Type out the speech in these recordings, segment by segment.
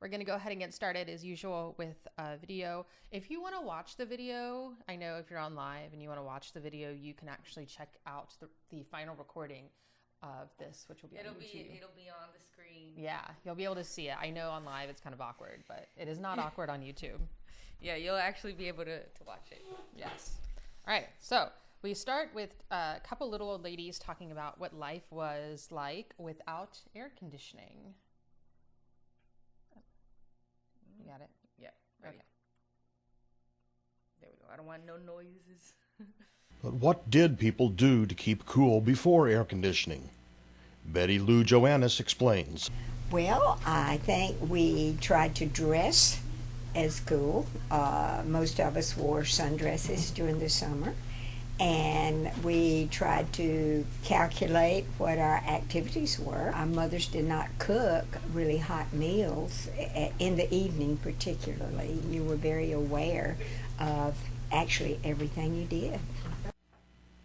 we're going to go ahead and get started as usual with a video. If you want to watch the video, I know if you're on live and you want to watch the video, you can actually check out the, the final recording of this, which will be It'll on be YouTube. it'll be on the screen. yeah, you'll be able to see it. I know on live it's kind of awkward, but it is not awkward on YouTube. Yeah, you'll actually be able to, to watch it. Yes. All right. So we start with a couple little old ladies talking about what life was like without air conditioning. You got it? Yeah. Ready. Okay. There we go. I don't want no noises. But what did people do to keep cool before air conditioning? Betty Lou Joannis explains. Well, I think we tried to dress as cool. Uh, most of us wore sundresses during the summer. And we tried to calculate what our activities were. Our mothers did not cook really hot meals in the evening, particularly. You were very aware of actually everything you did.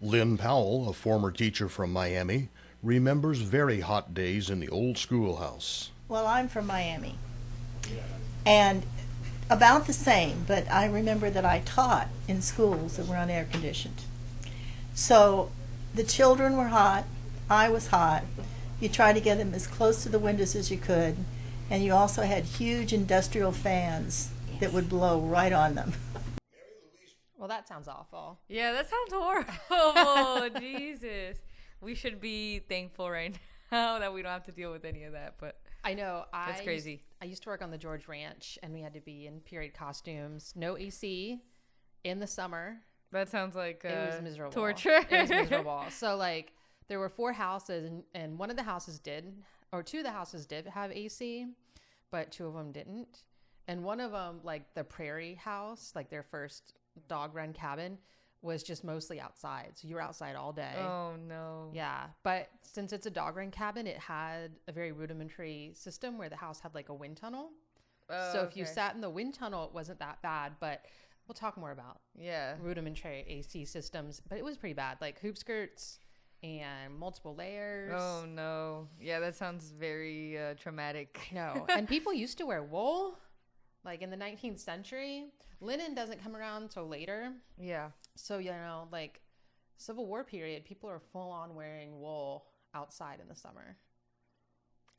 Lynn Powell, a former teacher from Miami, remembers very hot days in the old schoolhouse. Well, I'm from Miami. And about the same, but I remember that I taught in schools that were unair conditioned. So the children were hot, I was hot. You tried to get them as close to the windows as you could, and you also had huge industrial fans that would blow right on them. Well, that sounds awful. Yeah, that sounds horrible. Jesus. We should be thankful right now that we don't have to deal with any of that. But I know. I That's used- crazy. I used to work on the George Ranch, and we had to be in period costumes, no AC, in the summer. That sounds like uh, it was miserable. torture. it was miserable. So like there were four houses, and, and one of the houses did, or two of the houses did have AC, but two of them didn't. And one of them, like the Prairie House, like their first dog run cabin, was just mostly outside. So you were outside all day. oh no. Yeah, but since it's a dog run cabin, it had a very rudimentary system where the house had like a wind tunnel. Oh, so if you sat in the wind tunnel, it wasn't that bad. But we'll talk more about Yeah. rudimentary AC systems, but it was pretty bad. Like hoop skirts and multiple layers. Oh no. Yeah, that sounds very uh, traumatic. no. and people used to wear wool. Like in the 19th century, linen doesn't come around until later. Yeah. So, you know, like Civil War period, people are full on wearing wool outside in the summer.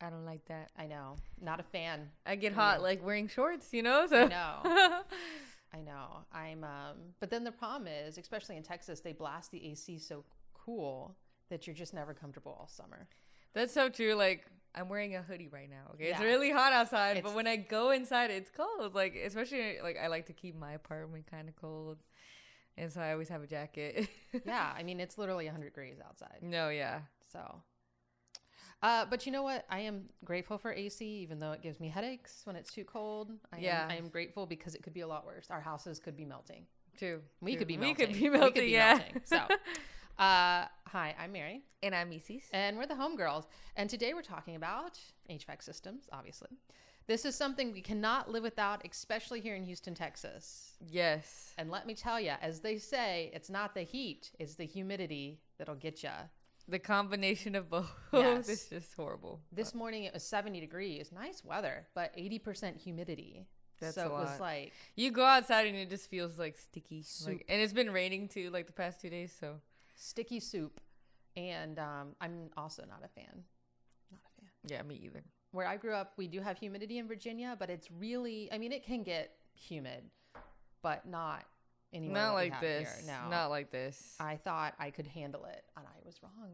I don't like that. I know. Not a fan. I get Yeah. hot like wearing shorts, you know? So I know. I know. I'm um but then the problem is, especially in Texas, they blast the AC so cool that you're just never comfortable all summer. That's so true. Like I'm wearing a hoodie right now. Okay, it's really hot outside, It's- but when I go inside, it's cold. Like especially like I like to keep my apartment kind of cold, and so I always have a jacket. yeah, I mean it's literally 100 degrees outside. no, yeah. So uh, but you know what? I am grateful for AC, even though it gives me headaches when it's too cold. I Yeah. am, I am grateful because it could be a lot worse. Our houses could be melting. True. We true. could be melting. We melting. could be melting. yeah. melting. So, uh, hi, I'm Mary. and I'm Macy's. And we're the homegirls. And today we're talking about HVAC systems, obviously. This is something we cannot live without, especially here in Houston, Texas. Yes. And let me tell you, as they say, it's not the heat, it's the humidity that'll get you. The combination of both Yes. is just horrible. This morning it was 70 degrees, nice weather, but 80% humidity. That's so it was like, You go outside and it just feels like sticky. Soup. Like, and it's been raining too, like the past two days. So sticky soup. And um, I'm also not a fan. Not a fan. yeah, me either. where I grew up, we do have humidity in Virginia, but it's really, I mean, it can get humid, but not anywhere. Not like this. Here. No, Not like this. I thought I could handle it, and I was wrong.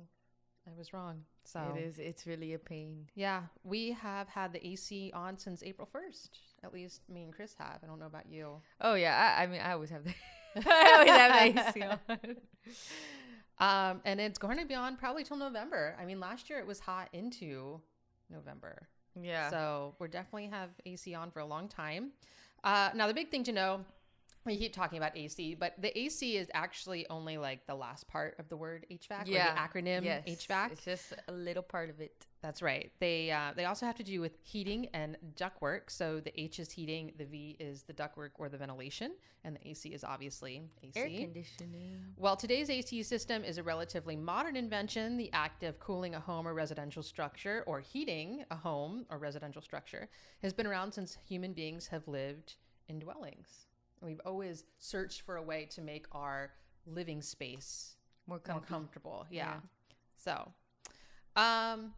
I was wrong. So It is. It's really a pain. Yeah, we have had the AC on since April first. At least me and Chris have. I don't know about you. Oh yeah. I, I mean, I always have the. I always have the AC on. Um, and it's going to be on probably till November. I mean, last year it was hot into November. Yeah. So we're definitely have AC on for a long time. Uh, now the big thing to know, we keep talking about AC, but the AC is actually only like the last part of the word HVAC, Yeah. or the acronym Yes, HVAC. It's just a little part of it. That's right. They uh, they also have to do with heating and ductwork. So the H is heating, the V is the ductwork or the ventilation, and the AC is obviously AC. Air conditioning. Well, today's AC system is a relatively modern invention. The act of cooling a home or residential structure or heating a home or residential structure has been around since human beings have lived in dwellings. We've always searched for a way to make our living space More more comfortable. Yeah. Yeah. So, um,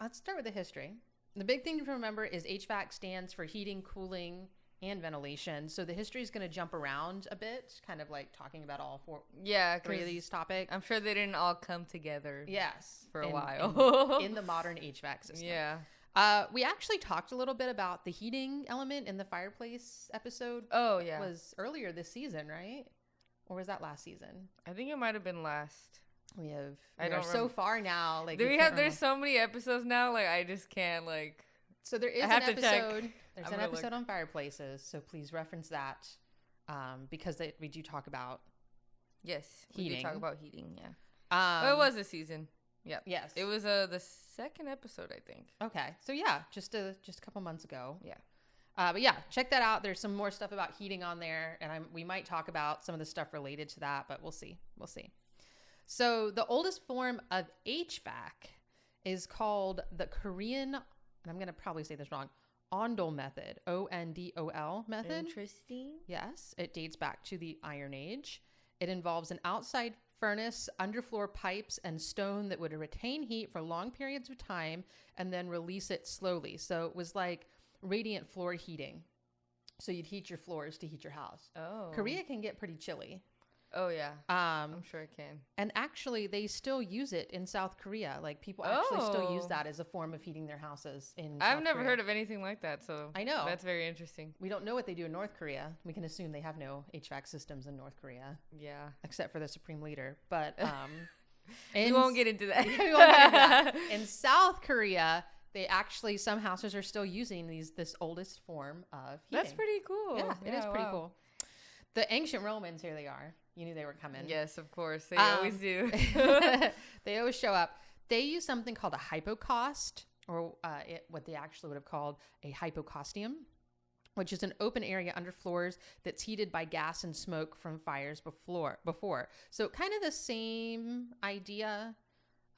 let's start with the history. The big thing to remember is HVAC stands for heating, cooling, and ventilation. So the history is going to jump around a bit, kind of like talking about all four, Yeah, three of these topics. I'm sure they didn't all come together. yes, for a in- while. in, in the modern HVAC system. Yeah. Uh, we actually talked a little bit about the heating element in the fireplace episode. Oh yeah. Was earlier this season, right? Or was that last season? I think it might have been last. We have. I we are don't so far now. Like Do we have? There's so many episodes now. Like I just can't. Like So there is I an have to check. episode. There's I'm an gonna look. episode on fireplaces, so please reference that um, because they, we do talk about. yes, we did talk about heating. Yeah. Um, oh, it was a season. Yeah. yes. It was uh the second episode, I think. okay. So yeah, just a just a couple months ago. Yeah. Uh, but yeah, check that out. There's some more stuff about heating on there, and I'm, we might talk about some of the stuff related to that, but we'll see. We'll see. So the oldest form of HVAC is called the Korean, and I'm going to probably say this wrong, Ondol method, O N D O L method. Interesting. Yes, it dates back to the Iron Age. It involves an outside furnace, underfloor pipes, and stone that would retain heat for long periods of time and then release it slowly. So it was like radiant floor heating. So you'd heat your floors to heat your house. Oh. Korea can get pretty chilly. Oh yeah. Um, I'm sure it can. and actually, they still use it in South Korea. Like people actually still use Oh. that as a form of heating their houses in. I've South never Korea. heard of anything like that. So I know. that's very interesting. We don't know what they do in North Korea. We can assume they have no HVAC systems in North Korea. Yeah. except for the supreme leader. But um, we won't get into that. we won't get into that. In South Korea, they actually some houses are still using these this oldest form of heating. That's pretty cool. Yeah, it is pretty wow. cool. The ancient Romans, here they are. You knew they were coming. Yes, of course. They Um, always do. they always show up. They use something called a hypocaust, or uh, it, what they actually would have called a hypocaustium, which is an open area under floors that's heated by gas and smoke from fires before. Before, so kind of the same idea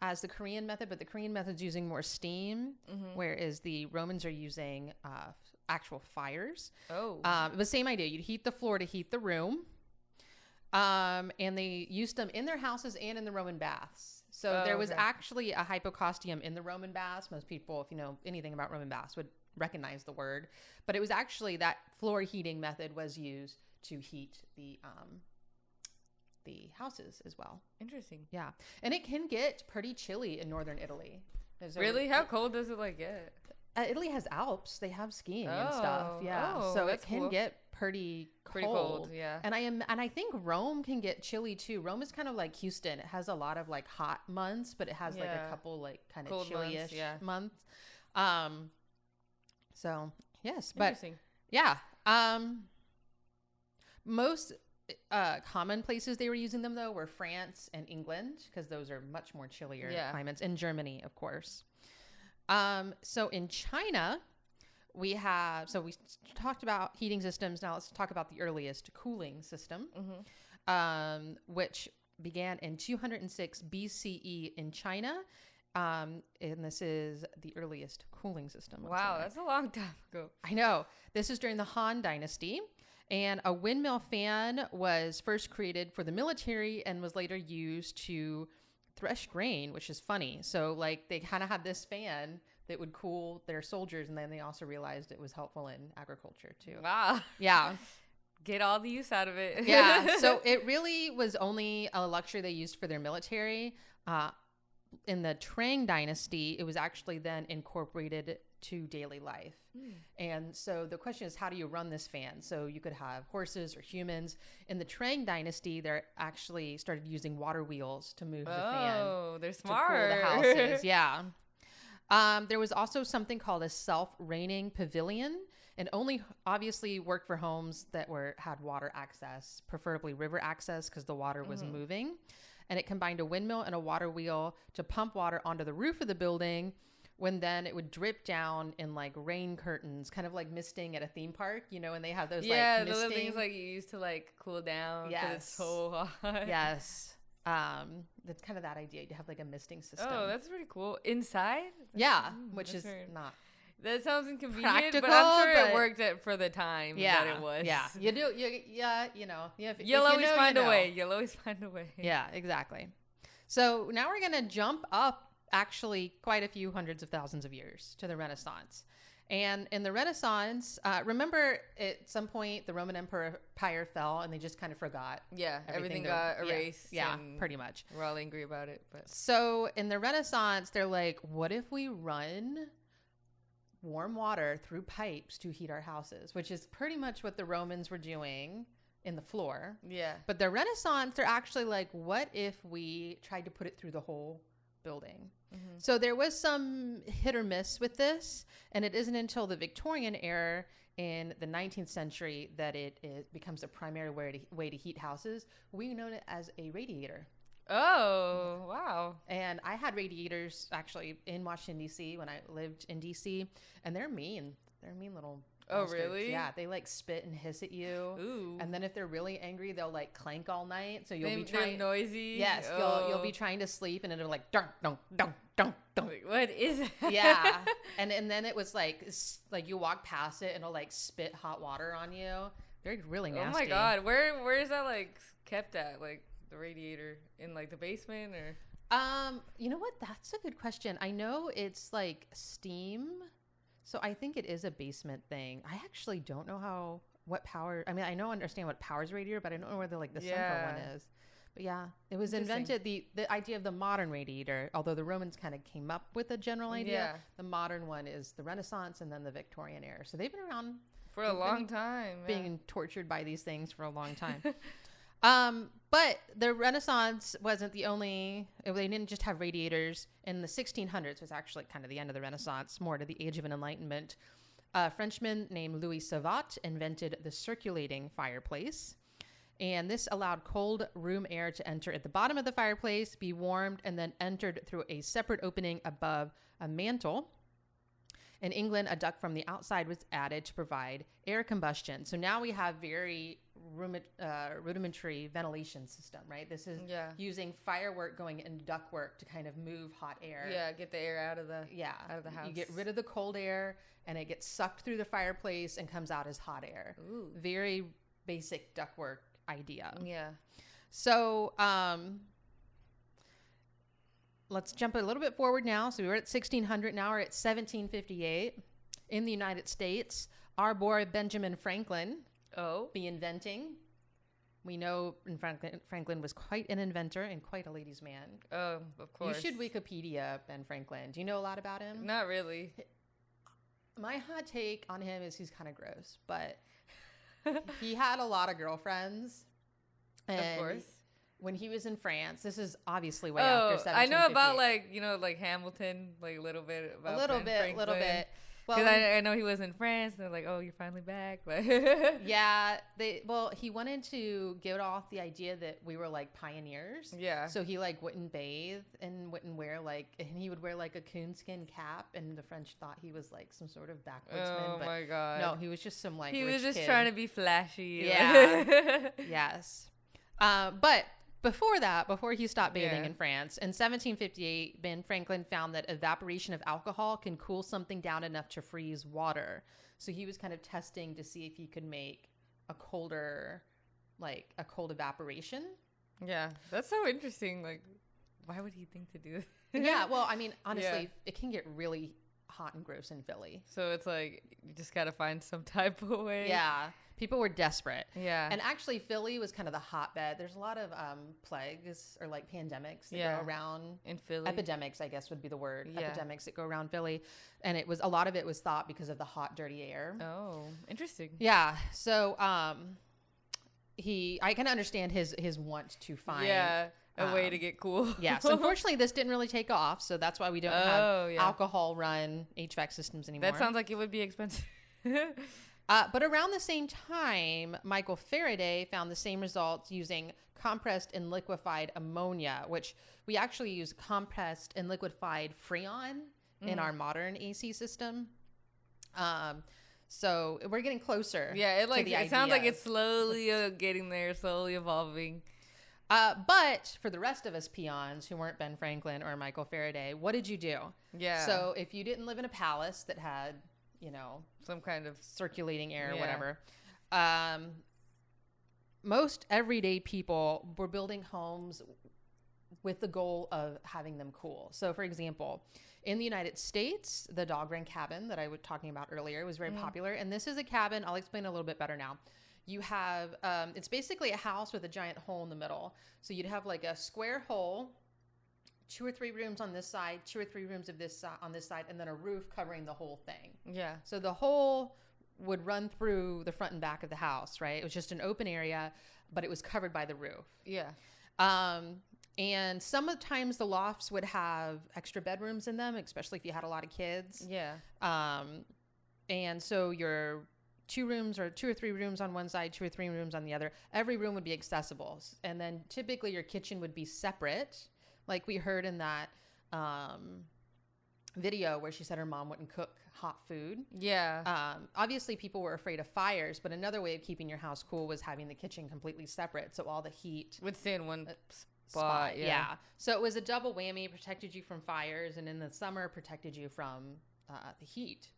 as the Korean method, but the Korean method's using more steam, whereas the Romans are using uh, actual fires. oh. Um, the same idea. You'd heat the floor to heat the room. Um, and they used them in their houses and in the Roman baths. So Oh, there was okay. actually a hypocaustium in the Roman baths. Most people, if you know anything about Roman baths, would recognize the word. But it was actually that floor heating method was used to heat the um, the houses as well. Interesting. Yeah, and it can get pretty chilly in northern Italy. There's a- Really? How cold does it like get? uh, Italy has Alps. They have skiing and stuff. Oh, Yeah, oh, so it can cool. get pretty cold. Pretty cold, yeah. And I am, and I think Rome can get chilly too. Rome is kind of like Houston. It has a lot of like hot months, but it has like a couple like kind of Cold months, yeah. months. Um, so yes, but yeah. Um, most uh, common places they were using them though were France and England because those are much more chillier Yeah. climates, and Germany, of course. Um, so in China, we have so we talked about heating systems. Now let's talk about the earliest cooling system, um, which began in 206 BCE in China. Um, and this is the earliest cooling system. Wow, that's a long time ago. I know. This is during the Han Dynasty. And a windmill fan was first created for the military and was later used to thresh grain, which is funny. So, like, they kind of had this fan that would cool their soldiers, and then they also realized it was helpful in agriculture, too. Wow. Yeah. Get all the use out of it. Yeah. so, it really was only a luxury they used for their military. Uh, in the Tang Dynasty, it was actually then incorporated to daily life. And so the question is, how do you run this fan? So you could have horses or humans. In the Tang Dynasty, they actually started using water wheels to move the fan Oh, they're to cool the houses. Yeah. Um, there was also something called a self-raining pavilion, and only obviously worked for homes that were had water access, preferably river access because the water was moving. And it combined a windmill and a water wheel to pump water onto the roof of the building when then it would drip down in like rain curtains, kind of like misting at a theme park, you know, and they have those yeah, like the little things like you used to like cool down. Yes. Yes. It's so hot. yes. Um, that's kind of that idea. You have like a misting system. Oh, that's pretty cool. Inside? yeah, Mm, which that's is not That sounds inconvenient, but Practical, I'm sure but- it worked at, for the time yeah, that it was. Yeah, you do. You, yeah, you know. You have, if You'll you always know, you find a way. You'll always find a way. Yeah, exactly. So now we're going to jump up actually quite a few hundreds of thousands of years to the Renaissance. And in the Renaissance, uh, remember at some point the Roman Empire fell and they just kind of forgot. Yeah, everything, that- got yeah, erased. Yeah, and pretty much. We're all angry about it, but So in the Renaissance, they're like, what if we run warm water through pipes to heat our houses, which is pretty much what the Romans were doing in the floor. yeah. But the Renaissance, they're actually like, what if we tried to put it through the whole building? Mm-hmm. So there was some hit or miss with this, and it isn't until the Victorian era in the 19th century that it, it becomes a primary way to, way to heat houses. We know it as a radiator. Oh, wow. And I had radiators actually in Washington D.C. when I lived in D.C. and they're mean. They're mean little. Oh, bastards. really? Yeah, they like spit and hiss at you. Ooh. And then if they're really angry, they'll like clank all night. So you'll They, be trying. noisy. Yes, you'll you'll Oh. be trying to sleep, and it'll like dunk dunk dunk dunk dunk. Like, what is it? Yeah, and and then it was like like you walk past it, and it'll like spit hot water on you. They're really nasty. Oh my god, where where is that like kept at? Like the radiator in like the basement or? Um, you know what? That's a good question. I know it's like steam, so I think it is a basement thing. I actually don't know how what power. I mean, I know understand what powers radiator, but I don't know where the like the central one is. But yeah, it was invented the the idea of the modern radiator. Although the Romans kind of came up with a general idea, Yeah. the modern one is the Renaissance and then the Victorian era. So they've been around For a long time. yeah. being tortured by these things for a long time. um, but the Renaissance wasn't the only. They didn't just have radiators. In the 1600s was actually kind of the end of the Renaissance, more to the Age of Enlightenment. A Frenchman named Louis Savot invented the circulating fireplace. And this allowed cold room air to enter at the bottom of the fireplace, be warmed, and then entered through a separate opening above a mantle. In England, a duct from the outside was added to provide air combustion. So now we have very uh, rudimentary ventilation system, right? This is Yeah. using firework going in ductwork to kind of move hot air. Yeah, get the air out of the Yeah. out of the house. You get rid of the cold air and it gets sucked through the fireplace and comes out as hot air. Ooh. Very basic ductwork idea. Yeah. So, um, let's jump a little bit forward now. So we were at 1600. Now we're at 1758 in the United States. Our boy Benjamin Franklin Oh. be inventing. We know Franklin, Franklin was quite an inventor and quite a ladies' man. Oh, of course. You should Wikipedia Ben Franklin. Do you know a lot about him? Not really. My hot take on him is he's kind of gross, but he had a lot of girlfriends. of course. when he was in France, this is obviously way Oh, after I know about like you know like Hamilton, like a little bit about a little Ben bit, little bit. Well, I, I know he was in France, and they're like, "Oh, you're finally back." But yeah, they well, he wanted to get off the idea that we were like pioneers. yeah, So he like wouldn't bathe and wouldn't wear like, and he would wear like a coonskin cap, and the French thought he was like some sort of backwoodsman. oh but my god, no, he was just some like he was just kid. trying to be flashy. Yeah. yes. Uh, but before that, before he stopped bathing Yeah. in France, in 1758, Ben Franklin found that evaporation of alcohol can cool something down enough to freeze water. So he was kind of testing to see if he could make a colder, like a cold evaporation. yeah, that's so interesting. Like, why would he think to do that? yeah. Well, I mean, honestly, Yeah. it can get really hot and gross in Philly. So it's like you just gotta find some type of way. Yeah. People were desperate. yeah, And actually, Philly was kind of the hotbed. There's a lot of um, plagues or like pandemics that Yeah. go around. in Philly. Epidemics, I guess, would be the word. Yeah. Epidemics that go around Philly, and it was a lot of it was thought because of the hot, dirty air. oh, interesting. Yeah. So, um, he, I can understand his his want to find. yeah, a way to um, get cool. Yeah. So unfortunately, this didn't really take off. So that's why we don't Oh, have yeah. alcohol run HVAC systems anymore. that sounds like it would be expensive. Uh, but around the same time, Michael Faraday found the same results using compressed and liquefied ammonia, which we actually use compressed and liquefied freon in our modern AC system. Um, so we're getting closer. yeah, it like it sounds like it's slowly uh, getting there, slowly evolving. Uh, but for the rest of us peons who weren't Ben Franklin or Michael Faraday, what did you do? Yeah. So if you didn't live in a palace that had, you know, some kind of circulating air or Yeah. whatever, um, most everyday people were building homes with the goal of having them cool. So, for example, in the United States, the dog run cabin that I was talking about earlier was very popular. And this is a cabin, I'll explain a little bit better now. You have, um, it's basically a house with a giant hole in the middle. So you'd have like a square hole, two or three rooms on this side, two or three rooms of this si- on this side, and then a roof covering the whole thing. yeah. So the whole would run through the front and back of the house, right? It was just an open area, but it was covered by the roof. Yeah. Um, and sometimes the lofts would have extra bedrooms in them, especially if you had a lot of kids. Yeah. Um, and so your two rooms or two or three rooms on one side, two or three rooms on the other, every room would be accessible. And then typically your kitchen would be separate, like we heard in that um, video where she said her mom wouldn't cook hot food. Yeah. Um, obviously, people were afraid of fires, but another way of keeping your house cool was having the kitchen completely separate, so all the heat Would stay in one spot. spot. Yeah. So it was a double whammy, protected you from fires, and in the summer protected you from uh, the heat.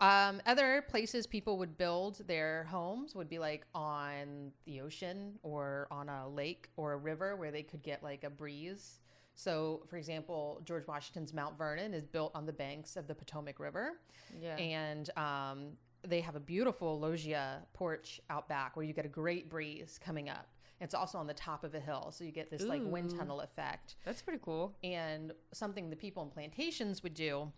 Um, other places people would build their homes would be like on the ocean or on a lake or a river where they could get like a breeze. So, for example, George Washington's Mount Vernon is built on the banks of the Potomac River Yeah. and um, they have a beautiful loggia porch out back where you get a great breeze coming up. It's also on the top of a hill, so you get this like wind tunnel effect. That's pretty cool. And something the people in plantations would do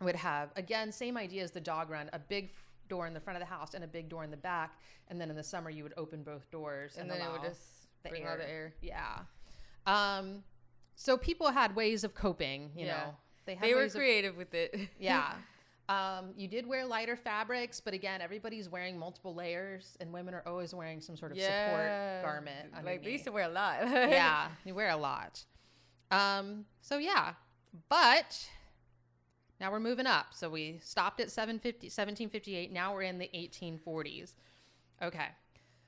would have again same idea as the dog run, a big door in the front of the house and a big door in the back, and then in the summer you would open both doors And and, then it would just the bring air. all the air. Yeah. Um, so people had ways of coping. You Yeah. know, had They were ways of- creative with it. yeah. Um, you did wear lighter fabrics, but again, everybody's wearing multiple layers, and women are always wearing some sort of support garment. Like they used to wear a lot. yeah, you wear a lot. Um, so yeah, but now we're moving up. So we stopped at 750, 1758. Now we're in the 1840s. Okay.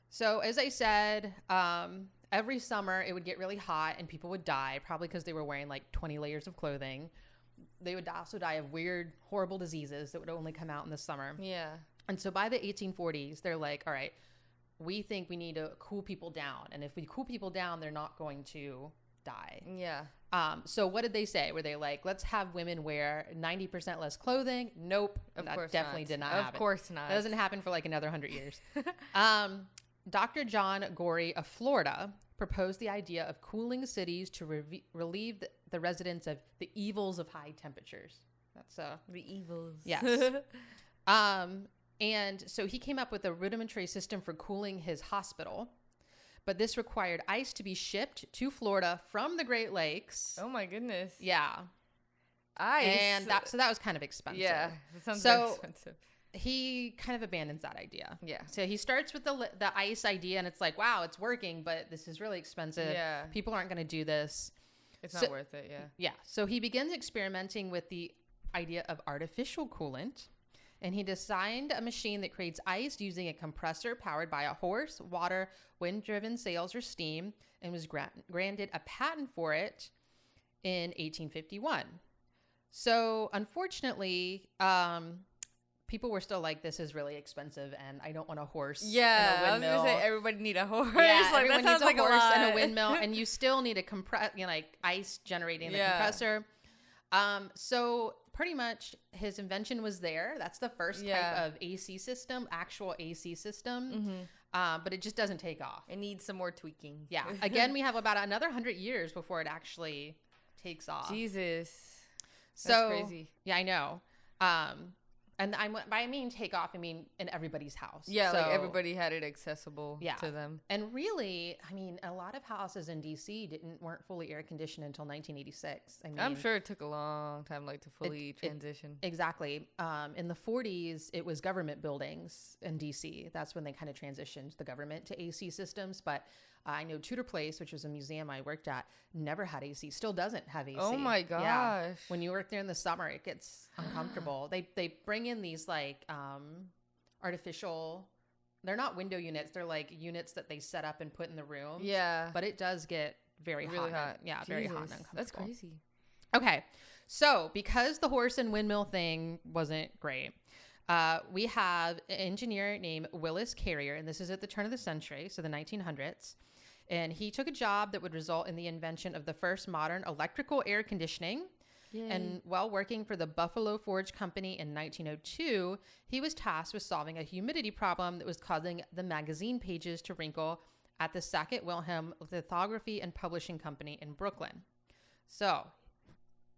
So as I said, um, every summer it would get really hot and people would die, probably because they were wearing like 20 layers of clothing. They would also die of weird, horrible diseases that would only come out in the summer. Yeah. And so by the 1840s, they're like, all right, we think we need to cool people down. And if we cool people down, they're not going to die. Yeah. Um, so what did they say? Were they like, let's have women wear 90% less clothing? Nope. Of that course definitely not. did not Of happen. course not. That doesn't happen for like another 100 years. um, Dr. John Gorrie of Florida proposed the idea of cooling cities to re- relieve the, the residents of the evils of high temperatures. That's uh, The evils. Yes. um, and so he came up with a rudimentary system for cooling his hospital. But this required ice to be shipped to Florida from the Great Lakes. oh my goodness. Yeah. Ice. And that so that was kind of expensive. Yeah. That sounds So- expensive. He kind of abandons that idea. Yeah. So he starts with the the ice idea and it's like, wow, it's working, but this is really expensive. Yeah. People aren't going to do this. It's So- not worth it. Yeah. Yeah. So he begins experimenting with the idea of artificial coolant. And he designed a machine that creates ice using a compressor powered by a horse, water, wind driven sails, or steam, and was gra- granted a patent for it in 1851. So, unfortunately, um, people were still like, this is really expensive, and I don't want a horse. and a Yeah. I was gonna say everybody need a horse. Yeah, like everyone needs a like horse a and a windmill, and you still need a compress, you know, like ice generating the Yeah. compressor. Um, so pretty much his invention was there. That's the first Yeah. type of AC system, actual AC system. Mhm. Um, but it just doesn't take off. It needs some more tweaking. Yeah. Again, we have about another hundred years before it actually takes off. Jesus. so crazy. yeah, I know. Um, And I by I mean take off, I mean in everybody's house. Yeah, like everybody had it accessible Yeah. to them. And really, I mean, a lot of houses in DC didn't weren't fully air conditioned until 1986. I mean, I'm sure it took a long time, like, to fully it- transition. Exactly. Um, in the 40s, it was government buildings in DC. That's when they kind of transitioned the government to AC systems. But I know Tudor Place, which was a museum I worked at, never had AC. Still doesn't have AC. Oh my Yeah. gosh. When you work there in the summer, it gets uncomfortable. they they bring in these like um, artificial. They're not window units. They're like units that they set up and put in the room. yeah, But it does get very really hot. hot. Yeah, very hot and uncomfortable. That's crazy. Okay. So, because the horse and windmill thing wasn't great, uh, we have an engineer named Willis Carrier, and this is at the turn of the century, so the 1900s. And he took a job that would result in the invention of the first modern electrical air conditioning. And while working for the Buffalo Forge Company in 1902, he was tasked with solving a humidity problem that was causing the magazine pages to wrinkle at the Sackett Wilhelm Lithography and Publishing Company in Brooklyn. So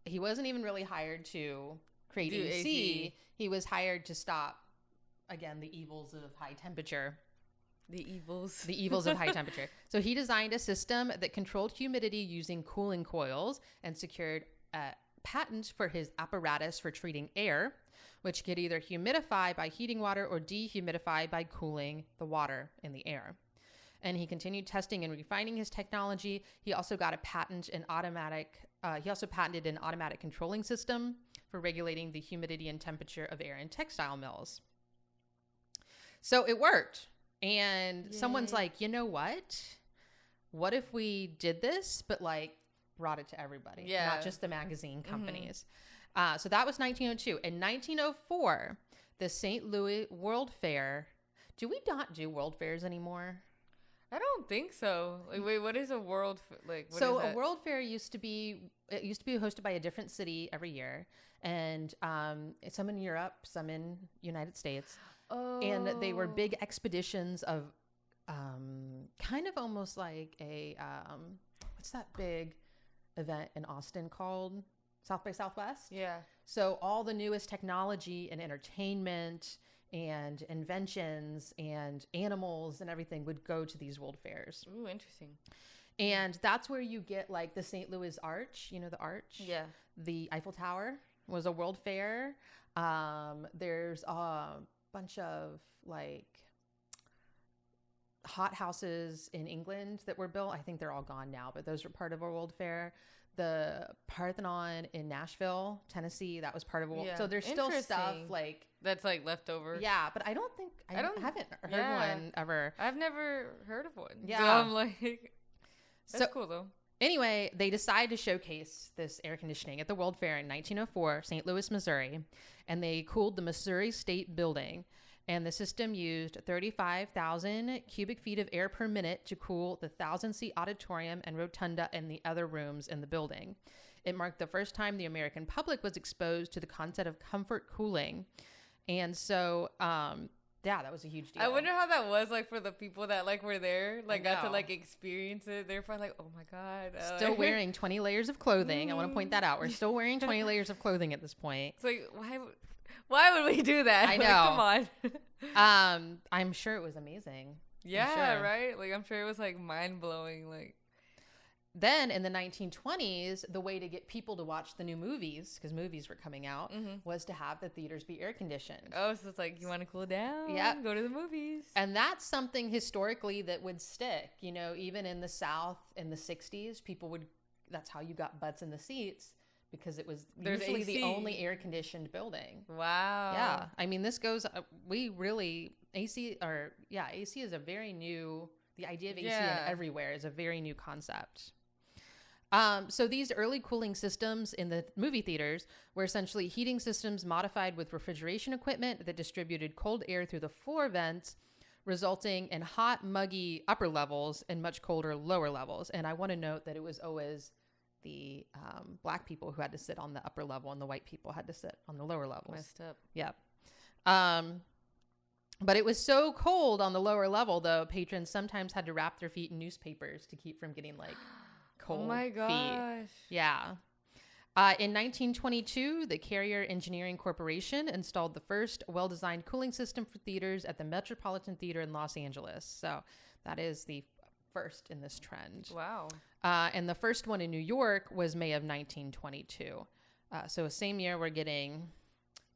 he wasn't even really hired to create. AC. He was hired to stop, again, the evils of high temperature the evils. the evils of high temperature. So he designed a system that controlled humidity using cooling coils and secured a patent for his apparatus for treating air, which could either humidify by heating water or dehumidify by cooling the water in the air. And he continued testing and refining his technology. He also got a patent in automatic. Uh, he also patented an automatic controlling system for regulating the humidity and temperature of air in textile mills. So it worked. And someone's like, you know what? What if we did this, but like brought it to everybody, Yeah. not just the magazine companies? Uh, so that was 1902. In 1904, the St. Louis World Fair. Do we not do world fairs anymore? I don't think so. Like, wait, what is a world? F- like, what so is a world fair used to be it used to be hosted by a different city every year, and um, some in Europe, some in United States. Oh. and they were big expeditions of um, kind of almost like a um, what's that big event in Austin called South by Southwest? Yeah. So all the newest technology and entertainment and inventions and animals and everything would go to these world fairs. Ooh, interesting. And that's where you get like the St. Louis Arch, you know, the arch? Yeah. the Eiffel Tower was a world fair. Um, there's a bunch of like hot houses in England that were built. I think they're all gone now, but those were part of a world fair. The Parthenon in Nashville, Tennessee, that was part of a world. Yeah. So there's still stuff like That's like leftover. yeah, but I don't think I, I don't- haven't heard yeah. one ever. I've never heard of one. So Yeah. I'm like, that's So- cool though. Anyway, they decided to showcase this air conditioning at the World Fair in 1904, St. Louis, Missouri, and they cooled the Missouri State Building. And the system used 35,000 cubic feet of air per minute to cool the 1,000 seat auditorium and rotunda and the other rooms in the building. It marked the first time the American public was exposed to the concept of comfort cooling. And so, um, yeah, that was a huge deal. I wonder how that was like for the people that like were there, like got to like experience it. They're probably like, oh my god. uh, Still like- wearing 20 layers of clothing. I want to point that out. We're still wearing 20 layers of clothing at this point. It's like why? would- Why would we do that? I Like, know. come on. Um, I'm sure it was amazing. yeah, sure. right. Like I'm sure it was like mind blowing. Like Then in the 1920s, the way to get people to watch the new movies, because movies were coming out, was to have the theaters be air conditioned. oh, so it's like you want to cool down. Yeah. Go to the movies. And that's something historically that would stick. You know, even in the South in the 60s, people would, that's how you got butts in the seats because it was There's usually the only air conditioned building. Wow. Yeah. I mean, this goes, uh, we really, AC, or yeah, AC is a very new, the idea of AC Yeah. in everywhere is a very new concept. Um, so these early cooling systems in the movie theaters were essentially heating systems modified with refrigeration equipment that distributed cold air through the floor vents, resulting in hot, muggy upper levels and much colder lower levels. And I want to note that it was always the um, black people who had to sit on the upper level and the white people had to sit on the lower levels. Messed up. Yep. Um, but it was so cold on the lower level, though, patrons sometimes had to wrap their feet in newspapers to keep from getting like cold oh my feet. gosh. Yeah. Uh, in 1922, the Carrier Engineering Corporation installed the first well designed cooling system for theaters at the Metropolitan Theater in Los Angeles. So that is the first in this trend. Wow. Uh, and the first one in New York was May of 1922. Uh, so, same year, we're getting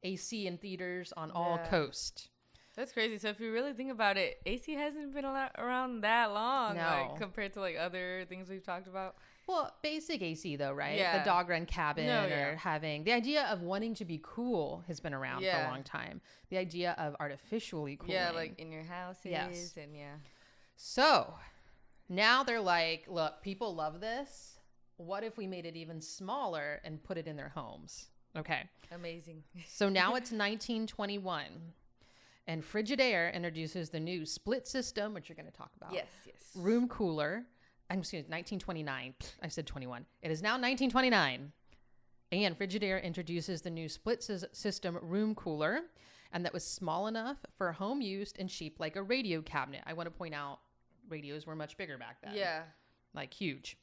AC in theaters on all Yeah. coast. That's crazy. So if you really think about it, AC hasn't been around that long, No. like compared to like other things we've talked about. Well, basic AC though, right? Yeah. The dog run cabin No, or having the idea of wanting to be cool has been around for a long time. The idea of artificially cooling. Yeah, like in your houses Yes. and yeah. So now they're like, look, people love this. What if we made it even smaller and put it in their homes? Okay. Amazing. So now it's 1921. And Frigidaire introduces the new split system, which you're going to talk about. yes, yes. Room cooler. I'm excuse me, 1929. I said 21. It is now 1929. And Frigidaire introduces the new split sys- system room cooler, and that was small enough for home use and cheap like a radio cabinet. I want to point out radios were much bigger back then Yeah. like huge.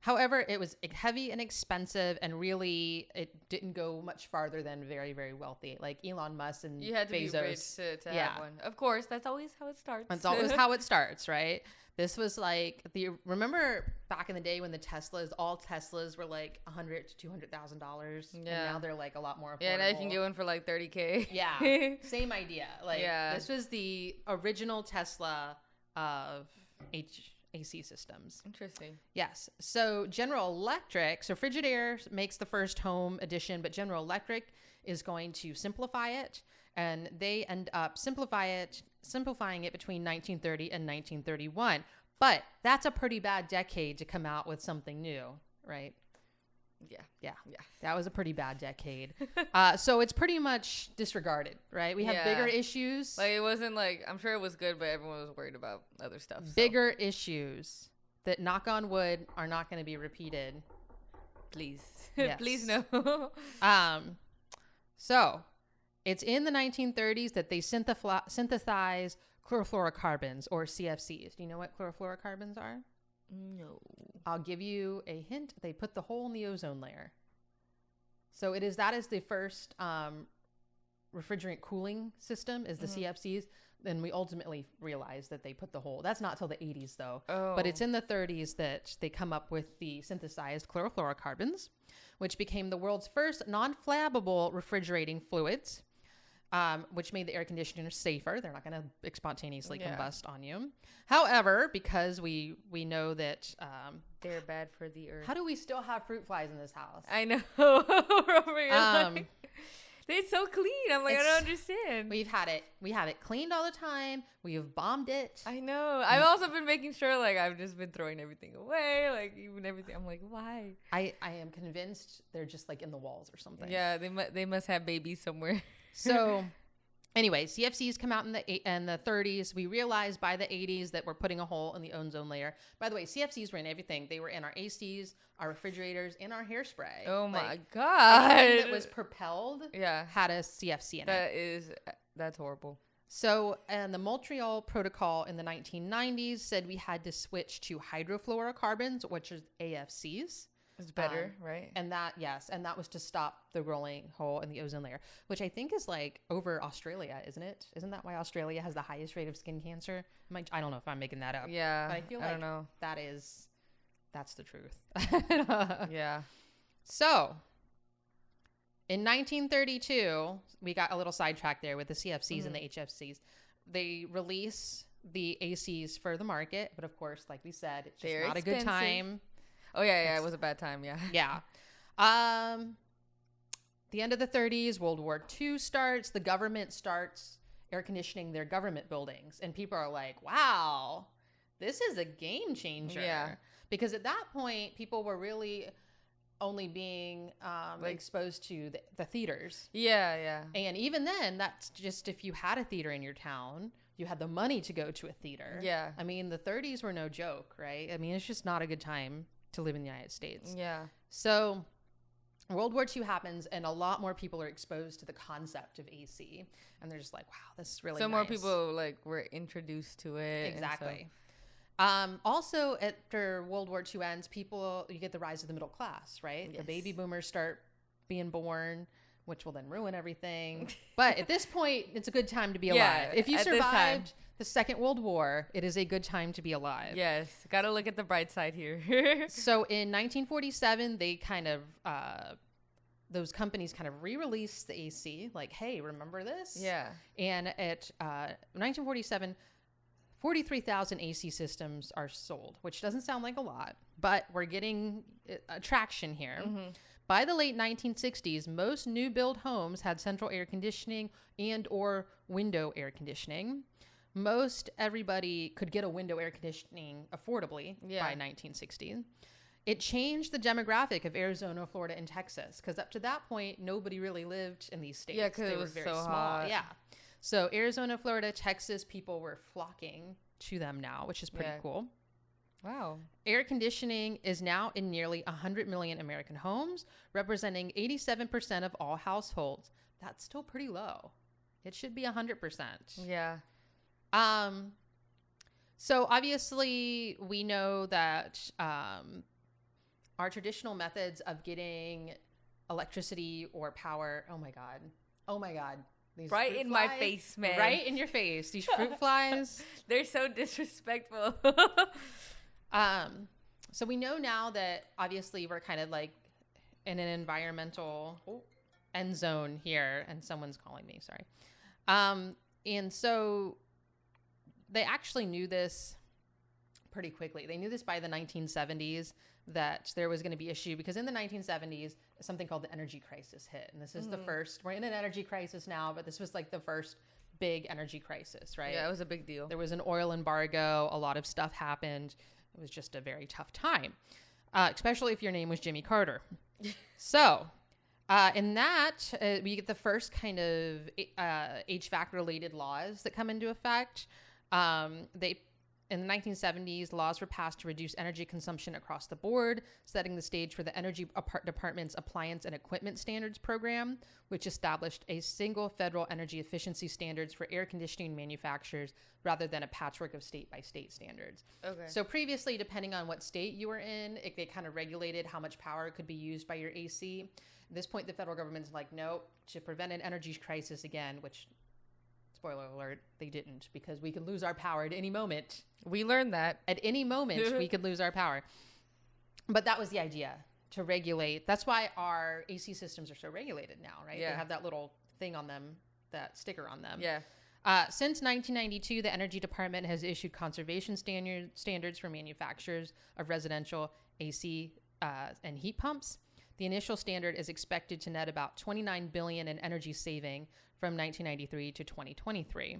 However, it was heavy and expensive, and really, it didn't go much farther than very, very wealthy, like Elon Musk and You had to Bezos. be rich to, to Yeah. have one. Of course, that's always how it starts. That's always how it starts, right? This was like the remember back in the day when the Teslas, all Teslas were like a hundred to two hundred thousand dollars, and Yeah. now they're like a lot more. Affordable. Yeah, now you can get one for like 30k. Yeah, same idea. Like Yeah. this was the original Tesla of HAC systems. Interesting. Yes. So General Electric, so Frigidaire makes the first home edition, but General Electric is going to simplify it, and they end up simplify it, simplifying it between 1930 and 1931. But that's a pretty bad decade to come out with something new, right? Yeah. Yeah. Yeah. That was a pretty bad decade. uh, so it's pretty much disregarded, right? We have Yeah. bigger issues. Like it wasn't like I'm sure it was good, but everyone was worried about other stuff. so bigger issues that knock on wood are not going to be repeated please, Yes. please no. Um, so it's in the 1930s that they synthefla- synthesize chlorofluorocarbons or CFCs. Do you know what chlorofluorocarbons are? No. I'll give you a hint. They put the hole in the ozone layer. So it is that is the first um, refrigerant cooling system is the CFCs. Then we ultimately realized that they put the hole. That's not till the 80s though. Oh. But it's in the 30s that they come up with the synthesized chlorofluorocarbons, which became the world's first non-flammable refrigerating fluids. Um, which made the air conditioners safer. They're not going to spontaneously Yeah. combust on you. However, because we we know that um, They're bad for the earth. how do we still have fruit flies in this house? I know. We're over here Um, like, they're so clean. I'm like, I don't understand. We've had it. We have it cleaned all the time. We have bombed it. I know. I've also been making sure, like, I've just been throwing everything away, like, even everything. I'm like, why? I, I am convinced they're just like in the walls or something. Yeah, they mu- they must have babies somewhere. So, anyway, CFCs come out in the in the 30s. We realized by the 80s that we're putting a hole in the ozone layer. By the way, CFCs were in everything. They were in our ACs, our refrigerators, in our hairspray. oh my Like, god. that was propelled yeah. had a CFC in it. That is that's horrible. So, and the Montreal Protocol in the 1990s said we had to switch to hydrofluorocarbons, which is HFCs. It's better, Um, right? And that, yes, and that was to stop the rolling hole in the ozone layer, which I think is like over Australia, isn't it? Isn't that why Australia has the highest rate of skin cancer? I, I don't know if I'm making that up. yeah. But I feel I don't know. that is, that's the truth. Yeah. So, in 1932, we got a little sidetracked there with the CFCs and the Mm-hmm. HFCs. They release the ACs for the market, but of course, like we said, it's not a good time. Oh yeah, yeah. It was a bad time. Yeah. Yeah. Um, the end of the 30s, World War II starts. The government starts air conditioning their government buildings, and people are like, "Wow, this is a game changer." Yeah. Because at that point, people were really only being um, Like- exposed to the, the theaters. Yeah, yeah. And even then, that's just if you had a theater in your town, you had the money to go to a theater. Yeah. I mean, the 30s were no joke, right? I mean, it's just not a good time to live in the United States. Yeah. So, World War II happens, and a lot more people are exposed to the concept of AC, and they're just like, "Wow, this is really." so more people like were introduced to it. so- exactly. Um, also, after World War II ends, people you get the rise of the middle class, right? The baby boomers start being born, which will then ruin everything. but at this point, it's a good time to be Yeah, alive. If you at this time. survived the Second World War, it is a good time to be alive. Yes, gotta look at the bright side here. So in 1947, they kind of uh, those companies kind of re-released the AC, like, hey, remember this? yeah. And at uh, 1947, 43,000 AC systems are sold, which doesn't sound like a lot, but we're getting uh, traction here. By the late 1960s, most new build homes had central air conditioning and or window air conditioning. Most everybody could get a window air conditioning affordably Yeah. by 1960. It changed the demographic of Arizona, Florida, and Texas because up to that point, nobody really lived in these states. Yeah, 'cause They it were was very so small. hot. Yeah. So Arizona, Florida, Texas, people were flocking to them now, which is pretty Yeah. cool. Wow. Air conditioning is now in nearly 100 million American homes, representing 87% of all households. That's still pretty low. It should be 100%. Yeah. Um, so obviously, we know that um, our traditional methods of getting electricity or power. Oh my god! Oh my god! These Right in my face, man. Right in your face. These fruit flies. They're so disrespectful. Um, so we know now that obviously we're kind of like in an environmental end zone here, and someone's calling me. Sorry. Um, and so they actually knew this pretty quickly. They knew this by the 1970s that there was going to be issue because in the 1970s something called the energy crisis hit, and this is the first. We're in an energy crisis now, but this was like the first big energy crisis, right? yeah, it was a big deal. There was an oil embargo. A lot of stuff happened. It was just a very tough time, uh, especially if your name was Jimmy Carter. so, uh, in that, uh, we get the first kind of uh, HVAC related laws that come into effect. Um, they in the 1970s, laws were passed to reduce energy consumption across the board, setting the stage for the Energy Department's Appliance and Equipment Standards Program, which established a single federal energy efficiency standards for air conditioning manufacturers rather than a patchwork of state by state standards. Okay. So previously, depending on what state you were in, it, they kind of regulated how much power could be used by your AC. At this point, the federal government's like, nope, to prevent an energy crisis again, which, spoiler alert, they didn't because we could lose our power at any moment we learned that. at any moment we could lose our power but that was the idea to regulate that's why our ac systems are so regulated now right Yeah. they have that little thing on them that sticker on them Yeah. uh, since 1992 the energy department has issued conservation standard, standards for manufacturers of residential ac uh, and heat pumps the initial standard is expected to net about 29 billion in energy saving from 1993 to 2023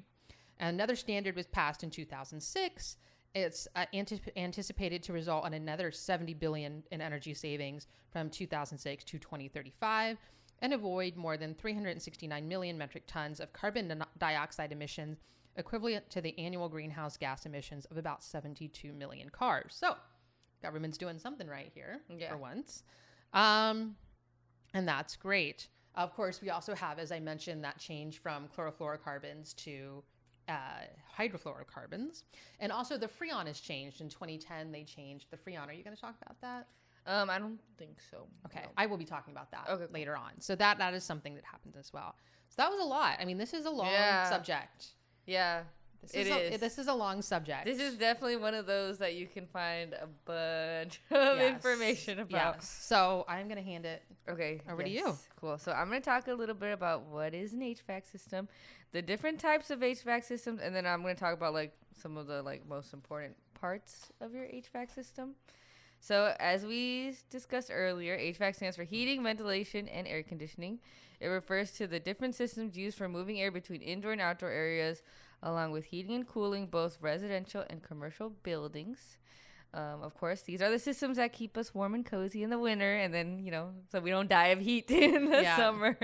Another standard was passed in 2006. It's uh, antip- anticipated to result in another 70 billion in energy savings from 2006 to 2035 and avoid more than 369 million metric tons of carbon dioxide emissions equivalent to the annual greenhouse gas emissions of about 72 million cars. So, government's doing something right here Yeah. for once. Um, and that's great. Of course, we also have, as I mentioned, that change from chlorofluorocarbons to uh, hydrofluorocarbons. And also the Freon has changed. In 2010, they changed the Freon. Are you going to talk about that? Um, I don't think so. Okay, No. I will be talking about that Okay, later on. So that that is something that happens as well. So that was a lot. I mean, this is a long Yeah. subject. Yeah. This It is, a, eh, is. this is a long subject. This is definitely one of those that you can find a bunch of Yes. information about. Yes. So I'm going to hand it. Okay. Over to you. Cool. So I'm going to talk a little bit about what is an HVAC system, the different types of HVAC systems, and then I'm going to talk about like some of the like most important parts of your HVAC system. So as we discussed earlier, HVAC stands for heating, ventilation, and air conditioning. It refers to the different systems used for moving air between indoor and outdoor areas, along with heating and cooling both residential and commercial buildings. Um, of course, these are the systems that keep us warm and cozy in the winter, and then you know, so we don't die of heat in the Yeah. summer.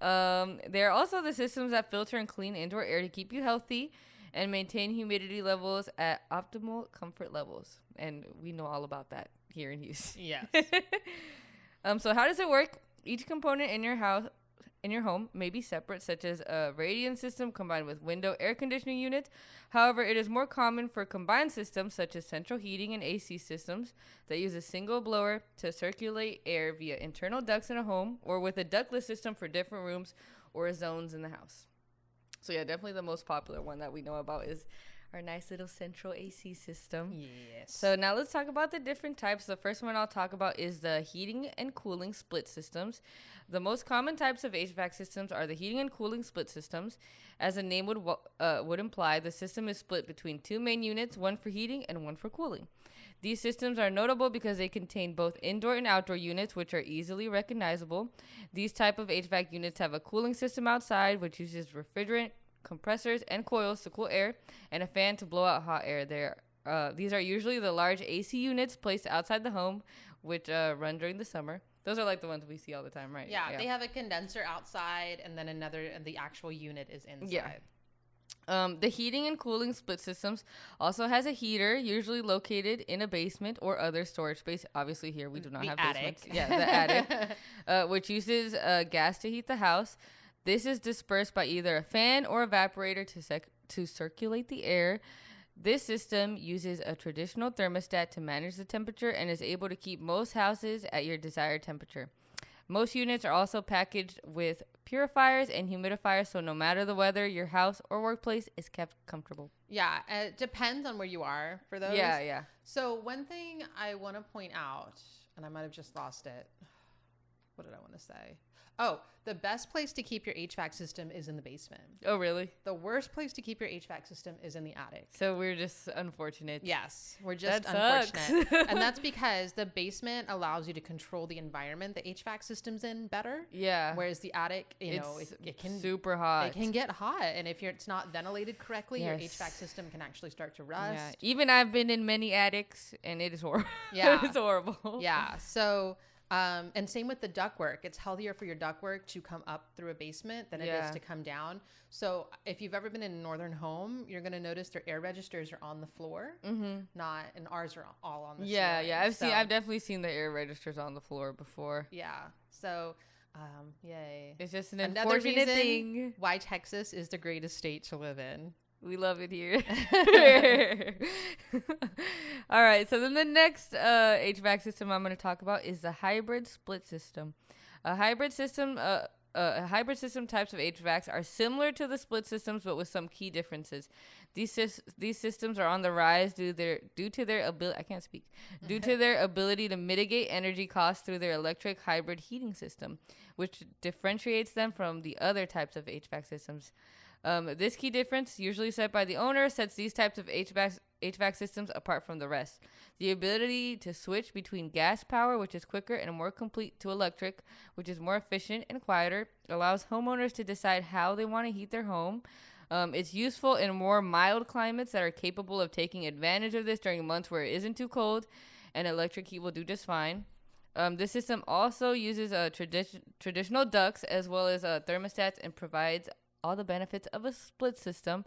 Um, they're also the systems that filter and clean indoor air to keep you healthy and maintain humidity levels at optimal comfort levels. And we know all about that here in Houston. Yes. um, so how does it work? Each component in your house in your home may be separate, such as a radiant system combined with window air conditioning units. However, it is more common for combined systems, such as central heating and AC systems, that use a single blower to circulate air via internal ducts in a home, or with a ductless system for different rooms or zones in the house. So, yeah, definitely the most popular one that we know about is our nice little central AC system. Yes. So now let's talk about the different types. The first one I'll talk about is the heating and cooling split systems. The most common types of HVAC systems are the heating and cooling split systems. As the name would uh, would imply, the system is split between two main units, one for heating and one for cooling. These systems are notable because they contain both indoor and outdoor units, which are easily recognizable. These type of HVAC units have a cooling system outside, which uses refrigerant, compressors, and coils to cool air, and a fan to blow out hot air. There, uh, these are usually the large AC units placed outside the home, which uh, run during the summer. Those are like the ones we see all the time, right? yeah, they have a condenser outside, and then another, and the actual unit is inside. Yeah. Um, the heating and cooling split systems also has a heater, usually located in a basement or other storage space. Obviously, here we do not The have attic. basements. Yeah, the attic, uh, which uses uh, gas to heat the house. This is dispersed by either a fan or evaporator to sec- to circulate the air. This system uses a traditional thermostat to manage the temperature and is able to keep most houses at your desired temperature. Most units are also packaged with purifiers and humidifiers, so no matter the weather, your house or workplace is kept comfortable. Yeah, it depends on where you are for those. Yeah, yeah. So one thing I want to point out, and I might have just lost it. What did I want to say? Oh, the best place to keep your HVAC system is in the basement. Oh, really? The worst place to keep your HVAC system is in the attic. So we're just unfortunate. Yes, we're just That unfortunate. and that's because the basement allows you to control the environment the HVAC system's in better. Yeah. Whereas the attic, you know, it's it, it can super hot. it can get hot, and if you're, it's not ventilated correctly, your HVAC system can actually start to rust. Yeah. Even I've been in many attics, and it is horrible. Yeah. it's horrible. Yeah. So, um, and same with the ductwork. It's healthier for your ductwork to come up through a basement than it Yeah. is to come down. So, if you've ever been in a northern home, you're going to notice their air registers are on the floor, mm-hmm. not, and ours are all on the Yeah, ceiling. yeah. I've seen. I've definitely seen the air registers on the floor before. Yeah. So, um, yay. It's just an Another unfortunate thing. why Texas is the greatest state to live in. We love it here. All right. So then the next uh, HVAC system I'm going to talk about is the hybrid split system. A hybrid system. Uh, uh, hybrid system types of HVACs are similar to the split systems, but with some key differences. These these systems are on the rise due their due to their ability. I can't speak. Due to their ability to mitigate energy costs through their electric hybrid heating system, which differentiates them from the other types of HVAC systems. Um, this key difference, usually set by the owner, sets these types of HVAC, HVAC systems apart from the rest. The ability to switch between gas power, which is quicker and more complete, to electric, which is more efficient and quieter, allows homeowners to decide how they want to heat their home. Um, it's useful in more mild climates that are capable of taking advantage of this during months where it isn't too cold, and electric heat will do just fine. Um, this system also uses uh, tradi- traditional ducts as well as uh, thermostats and provides all the benefits of a split system,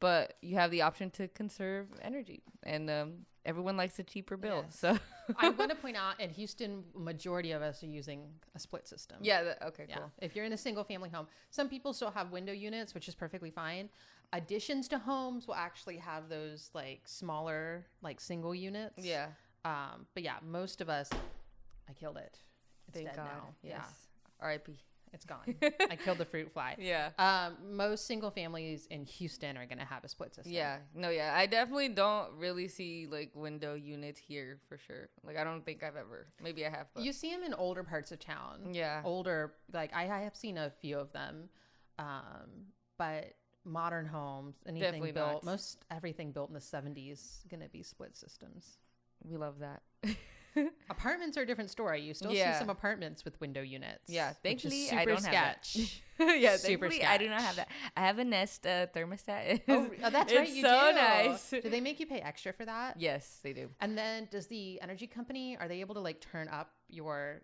but you have the option to conserve energy, and um, everyone likes a cheaper bill. Yes. So I want to point out in Houston, majority of us are using a split system. yeah, the, okay, Yeah. cool. If you're in a single family home, some people still have window units, which is perfectly fine. Additions to homes will actually have those like smaller, like single units. Yeah, Um, but yeah, most of us, I killed it. It's thank God. now. Yes. R.I.P. Yeah, it's gone. I killed the fruit fly. Yeah. Um, most single families in Houston are going to have a split system. Yeah, no, yeah. I definitely don't really see like window units here for sure. Like, I don't think I've ever. Maybe I have, but You see them in older parts of town. yeah, Older, like I, I have seen a few of them. Um, but modern homes, anything Definitely built, not. most everything built in the 70s, going to be split systems. we love that. Apartments are a different story. You still Yeah. see some apartments with window units. Yeah, thankfully I don't have that. yeah, Super thankfully I do not have that. I have a Nest uh, thermostat. oh, oh, that's right. You so do. nice. Do they make you pay extra for that? Yes, they do. And then does the energy company are they able to like turn up your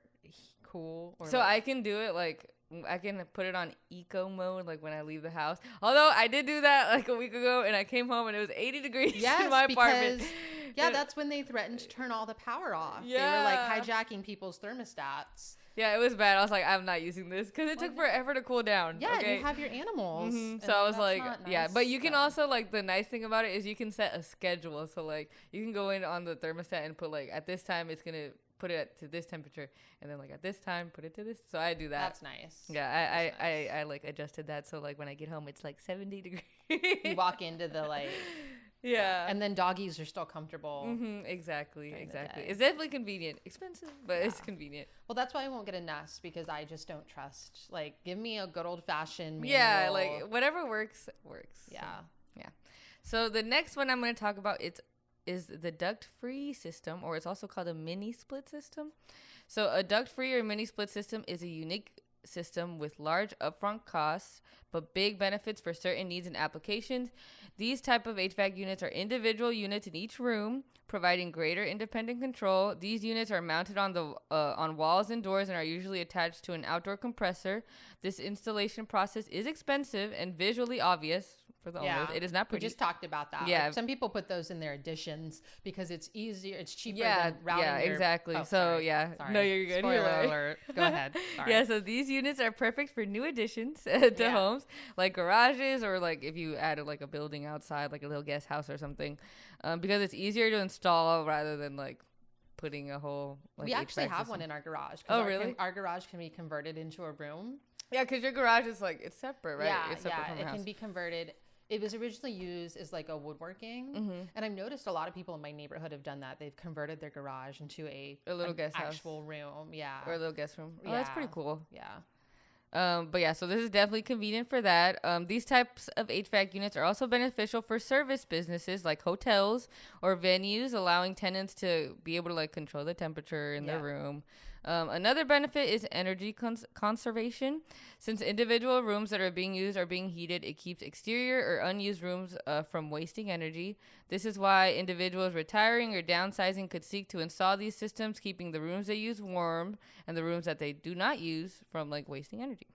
cool or So like- I can do it like I can put it on eco mode like when I leave the house. Although I did do that like a week ago and I came home and it was 80 degrees Yes, in my apartment. because Yeah, that's when they threatened to turn all the power off. Yeah. They were like hijacking people's thermostats. Yeah, it was bad. I was like, I'm not using this because it took forever to cool down. Yeah, okay? you have your animals. Mhm. So I was like, not yeah, but you can so- also like the nice thing about it is you can set a schedule. So like you can go in on the thermostat and put like at this time it's gonna put it at, to this temperature, and then like at this time put it to this. So I do that. That's nice. yeah, I I, nice. I I like adjusted that so like when I get home it's like 70 degrees. You walk into the like, yeah. and then doggies are still comfortable. hmm exactly, exactly. It's definitely convenient. Expensive, but it's convenient. Well, that's why I won't get a Nest because I just don't trust. Like, give me a good old fashioned. Yeah, like whatever works works. so. yeah. So the next one I'm going to talk about it's is the duct-free system, or it's also called a mini split system. So a duct-free or mini split system is a unique system with large upfront costs but big benefits for certain needs and applications. These type of HVAC units are individual units in each room, providing greater independent control. These units are mounted on the uh, on walls and doors and are usually attached to an outdoor compressor. This installation process is expensive and visually obvious for the Yeah. owners. It is not We just talked about that. Yeah. Like, some people put those in their additions because it's easier. It's cheaper. yeah, yeah, your- exactly. Oh, so sorry. yeah, Sorry. no, you're good. Spoiler you're alert. Go ahead. Sorry. Yeah, so these units are perfect for new additions to Yeah. homes, like garages or like if you added like a building outside, like a little guest house or something, um, because it's easier to install rather than like putting a whole. Like, we actually have system. one in our garage Oh, our really? our garage can be converted into a room. Yeah, because your garage is like it's separate, right? Yeah, separate yeah. It your can be converted. It was originally used as like a woodworking, Mhm. and I've noticed a lot of people in my neighborhood have done that. They've converted their garage into a A little guest house. actual room. Yeah, or a little guest room. Oh, that's pretty cool. yeah. Um, but yeah, so this is definitely convenient for that. Um, these types of HVAC units are also beneficial for service businesses like hotels or venues, allowing tenants to be able to like control the temperature in their room. Um, another benefit is energy cons- conservation. Since individual rooms that are being used are being heated, it keeps exterior or unused rooms uh, from wasting energy. This is why individuals retiring or downsizing could seek to install these systems, keeping the rooms they use warm and the rooms that they do not use from like wasting energy.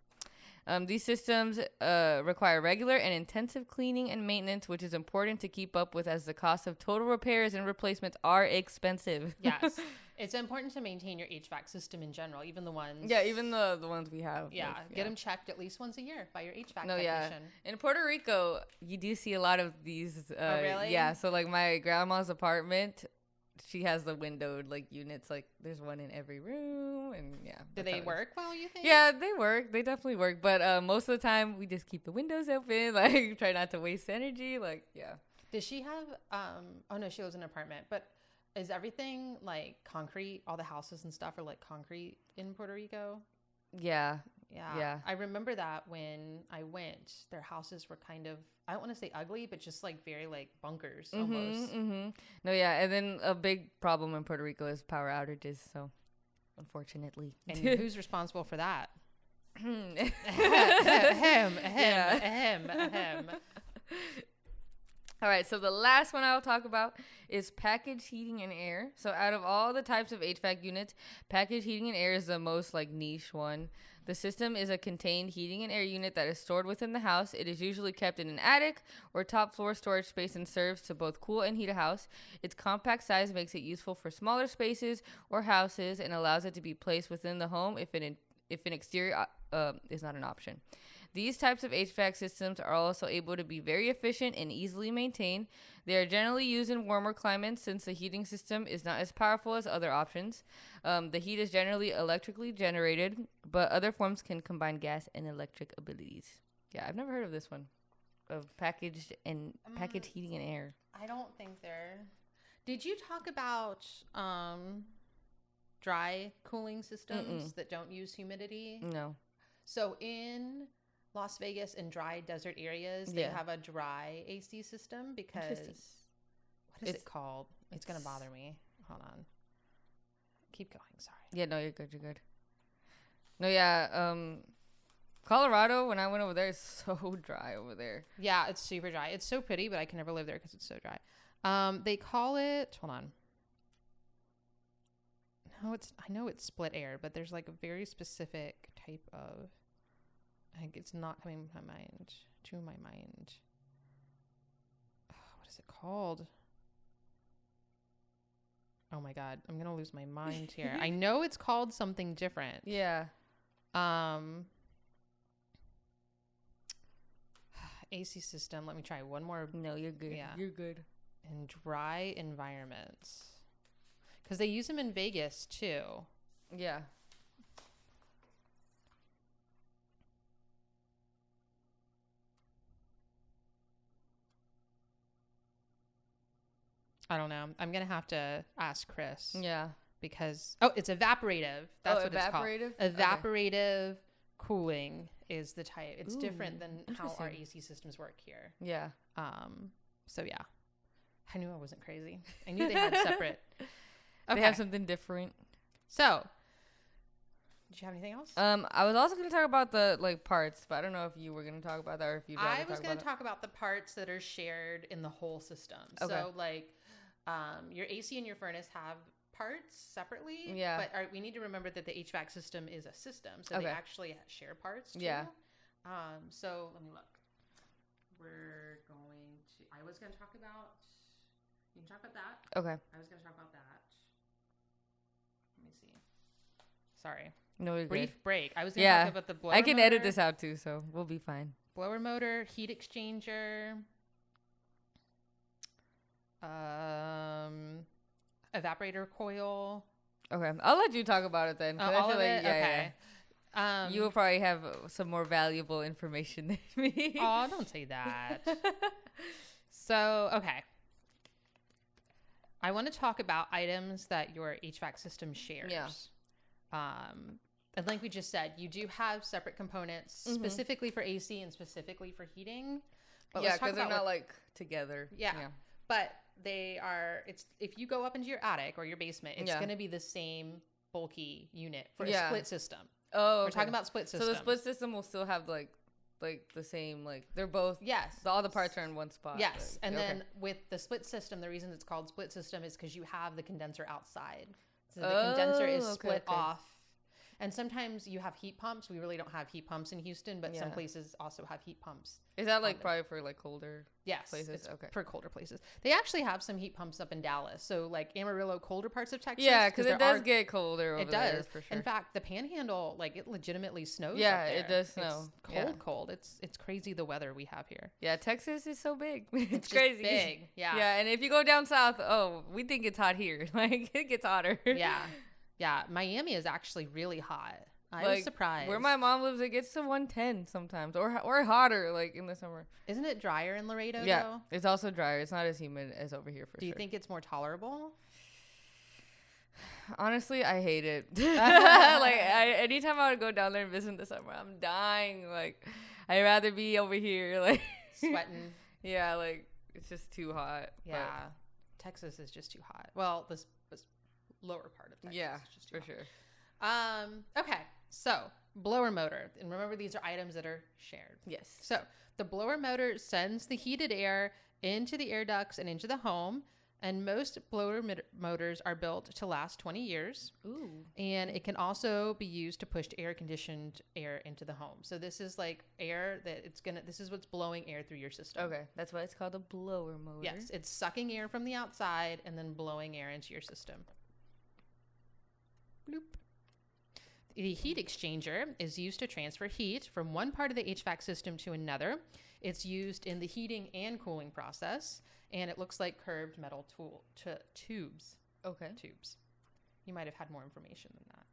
Um, these systems uh, require regular and intensive cleaning and maintenance, which is important to keep up with as the cost of total repairs and replacements are expensive. Yes, it's important to maintain your HVAC system in general, even the ones. yeah, even the the ones we have. yeah, like, get them checked at least once a year by your HVAC No, yeah. technician. In Puerto Rico, you do see a lot of these. Uh, Oh, really? Yeah. So like my grandma's apartment, she has the windowed like units. Like there's one in every room, and yeah. Do they how it is. work well? You think? Yeah, they work. They definitely work. But uh, most of the time, we just keep the windows open. Like try not to waste energy. Like yeah. Does she have? Um. Oh no, she lives in an apartment. But is everything like concrete? All the houses and stuff are like concrete in Puerto Rico. Yeah. Yeah. Yeah. I remember that when I went, their houses were kind of I don't want to say ugly, but just like very like bunkers almost. hmm No, yeah, and then a big problem in Puerto Rico is power outages. So, unfortunately, And who's responsible for that? ahem, ahem, Yeah. ahem, ahem. All right, so the last one I'll talk about is package heating and air. So out of all the types of HVAC units, package heating and air is the most like niche one. The system is a contained heating and air unit that is stored within the house. It is usually kept in an attic or top floor storage space and serves to both cool and heat a house. Its compact size makes it useful for smaller spaces or houses and allows it to be placed within the home if an if an exterior uh, uh, is not an option. These types of HVAC systems are also able to be very efficient and easily maintained. They are generally used in warmer climates since the heating system is not as powerful as other options. Um, the heat is generally electrically generated, but other forms can combine gas and electric abilities. Yeah, I've never heard of this one, of packaged and packaged heating and air. I don't think they're. Did you talk about um, dry cooling systems that don't use humidity? No. So in Las Vegas and dry desert areas, they Yeah. have a dry AC system because what is It's- it called? It's, gonna bother me. Hold on. Keep going. Sorry. Yeah, no, you're good. You're good. No, yeah. Um, Colorado. When I went over there, it's so dry over there. Yeah, it's super dry. It's so pretty, but I can never live there because it's so dry. Um, they call it. Hold on. No, it's. I know it's split air, but there's like a very specific type of. I think it's not coming to my mind. To my mind. What is it called? Oh my god, I'm gonna lose my mind here. I know it's called something different. Yeah. Um, AC system. Let me try one more No, you're good. Yeah. You're good. in dry environments because they use them in Vegas too. Yeah. I don't know. I'm gonna have to ask Chris Yeah. because oh, it's evaporative. That's Oh, what it's called. evaporative? Okay. Evaporative cooling is the type. It's different than how our. AC systems work here. Yeah. Um, so yeah, I knew I wasn't crazy. I knew they had separate. They have something different. So, did you have anything else? Um, I was also gonna talk about the like parts, but I don't know if you were gonna talk about that or if rather I was going to talk about the parts that are shared in the whole system. Okay. So, like, um, your AC and your furnace have parts separately. Yeah. But are, we need to remember that the HVAC system is a system, so they actually share parts. Too. Yeah. Um. So let me look. We're going to. I was going to talk about. You can talk about that. Okay. I was going to talk about that. Let me see. Sorry. No, Brief good. break. I was going to Yeah. talk about the blower. I can edit this out too, so we'll be fine. blower motor, heat exchanger, um, evaporator coil. Okay, I'll let you talk about it then. Uh, I all of like, it. yeah, okay. yeah. Um, you will probably have some more valuable information than me. oh, don't say that. so, okay. I want to talk about items that your HVAC system shares. Yeah. Um, and like we just said, you do have separate components Mhm. specifically for AC and specifically for heating. But yeah, because they're not what- like together. Yeah. but they are it's if you go up into your attic or your basement it's Yeah. going to be the same bulky unit for Yeah. a split system Oh, we're talking about split system. So the split system will still have like, like the same like they're both. yes All the parts are in one spot. yes like- and okay. then with the split system the reason it's called split system is because you have the condenser outside so the Oh, condenser is okay, split okay. off and sometimes you have heat pumps we really don't have heat pumps in houston but some places also have heat pumps is that like probably for like colder? Yes, places? it's Okay. for colder places. They actually have some heat pumps up in Dallas, so like Amarillo, colder parts of Texas. Yeah, because it does are- get colder. Over It there, does. for sure. In fact, the Panhandle, like it legitimately snows. up Yeah, it does It's snow. cold, Yeah. cold. It's it's crazy the weather we have here. yeah, Texas is so big. it's, It's crazy. big. Yeah. Yeah, and if you go down south, oh, we think it's hot here. Like it gets hotter. yeah, yeah. Miami is actually really hot. I was Like, surprised. Where my mom lives, it gets to 110 sometimes, or or hotter, like in the summer. Isn't it drier in Laredo? yeah, Though? it's also drier. It's not as humid as over here for Do you sure. think it's more tolerable? Honestly, I hate it. like I, anytime I would go down there and visit in the summer, I'm dying. Like I'd rather be over here. Like Sweating. yeah, like it's just too hot. yeah. Texas is just too hot. Well, this lower part of Texas. yeah, for hot. sure. Um, okay, so blower motor. And remember, these are items that are shared. Yes. So the blower motor sends the heated air into the air ducts and into the home. And most blower mot- motors are built to last 20 years. Ooh. And it can also be used to push air conditioned air into the home. So this is like air that it's gonna, this is what's blowing air through your system. Okay, that's why it's called a blower motor. Yes, it's sucking air from the outside and then blowing air into your system. Bloop. The heat exchanger is used to transfer heat from one part of the HVAC system to another. It's used in the heating and cooling process, and it looks like curved metal tool tubes. Okay. Tubes. You might have had more information than that,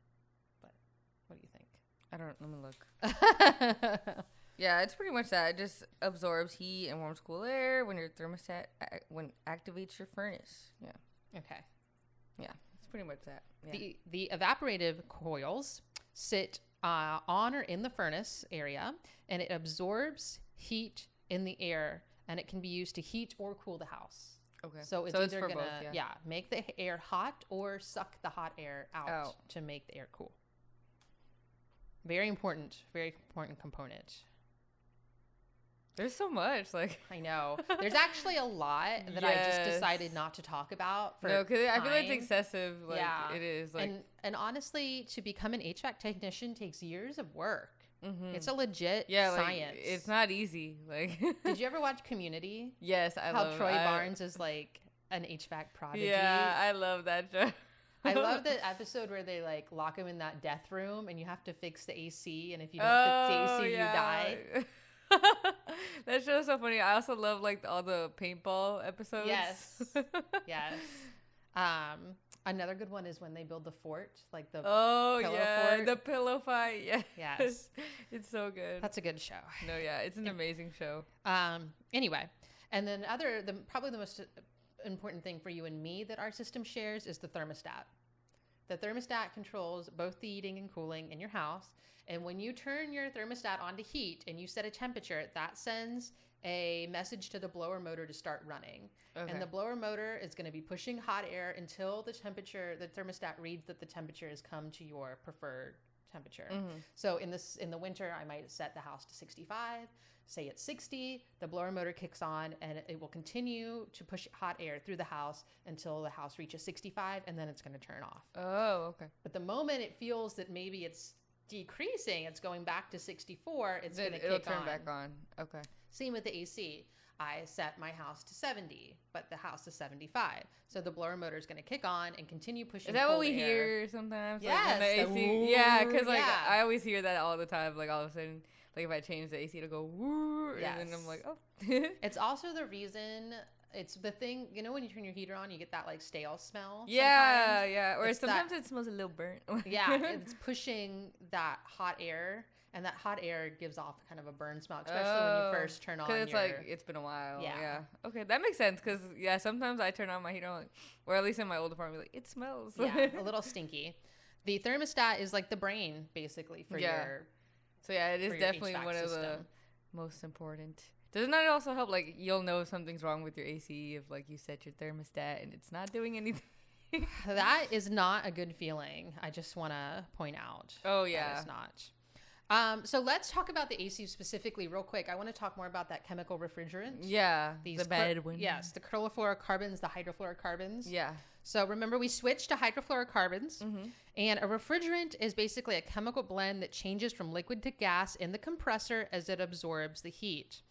but what do you think? I don't. Let me look. Yeah, it's pretty much that. It just absorbs heat and warms cool air when your thermostat a- when activates your furnace. Yeah, okay. yeah, pretty much that. Yeah. The the evaporative coils sit uh, on or in the furnace area, and it absorbs heat in the air, and it can be used to heat or cool the house. okay. So it's so it's either gonna both. Yeah. make the air hot or suck the hot air out, Out. to make the air cool. Very important, very important component. There's so much like. I know. There's actually a lot that I just decided not to talk about. For no, because I feel like it's excessive. Like, Yeah. it is. Like, and and honestly, to become an HVAC technician takes years of work. mhm. It's a legit yeah, like, science. it's not easy. Like, Did you ever watch Community? yes, I love How love Troy I- Barnes is like an HVAC prodigy. Yeah, I love that show. I love the episode where they like lock him in that death room and you have to fix the AC and if you don't Oh, fix the AC yeah. you die. that show is so funny. I also love like all the paintball episodes. Yes. Yes. Um another good one is when they build the fort, like the Oh Pillow yeah, fort. the pillow fight. Yeah. Yes. it's so good. That's a good show. no, yeah, it's an amazing show. Um, anyway, and then other the probably the most important thing for you and me that our system shares is the thermostat. The thermostat controls both the heating and cooling in your house, and when you turn your thermostat on to heat and you set a temperature, that sends a message to the blower motor to start running. Okay. And the blower motor is going to be pushing hot air until the temperature, the thermostat reads that the temperature has come to your preferred temperature. Mm-hmm. So in this in the winter, I might set the house to 65. Say it's 60, the blower motor kicks on and it will continue to push hot air through the house until the house reaches 65 and then it's going to turn off. Oh, okay. But the moment it feels that maybe it's decreasing, it's going back to 64, it's going to it'll kick turn on. back on. Okay. Same with the AC. I set my house to 70, but the house is 75. So the blower motor is going to kick on and continue pushing Is that what we air. hear sometimes? Yes, Like the AC. Yeah, because like yeah. I always hear that all the time. Like all of a sudden, like if I change the AC, it'll go woo, and then I'm like, oh. It's also the reason. It's the thing, you know, when you turn your heater on, you get that like stale smell. yeah, sometimes? yeah. Or It's that- sometimes it smells a little burnt. yeah, it's pushing that hot air, and that hot air gives off kind of a burn smell, especially when you oh, first turn on. Because Oh, it's your, like it's been a while. Yeah. Yeah. Okay, that makes sense. Because yeah, sometimes I turn on my heater, like, or at least in my old apartment, like it smells. yeah, a little stinky. The thermostat is like the brain, basically, for Yeah. your so yeah, it is definitely HVAC one of the most important. Doesn't that also help? Like you'll know if something's wrong with your AC if like you set your thermostat and it's not doing anything. That is not a good feeling. I just want to point out. Oh, yeah. it's not. Um, so let's talk about the AC specifically, real quick. I want to talk more about that chemical refrigerant. yeah, These the bad one. Yes, the chlorofluorocarbons, the hydrofluorocarbons. Yeah. So remember, we switched to hydrofluorocarbons, Mm-hmm. and a refrigerant is basically a chemical blend that changes from liquid to gas in the compressor as it absorbs the heat.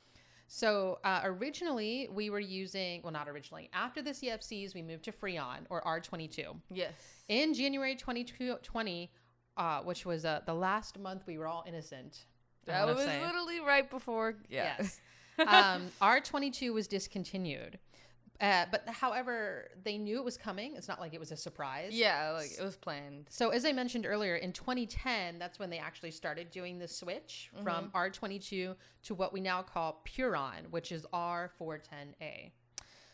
So uh, originally, we were using, well, not originally, after the CFCs, we moved to Freon or R22. Yes. In January 2020, uh, which was uh, the last month we were all innocent. That was say. literally right before. Yeah. Yes. um, R22 was discontinued. Uh, but however, they knew it was coming. It's not like it was a surprise. yeah, like it was planned. So as I mentioned earlier, in 2010, that's when they actually started doing the switch from R22 to what we now call Puron, which is R410A.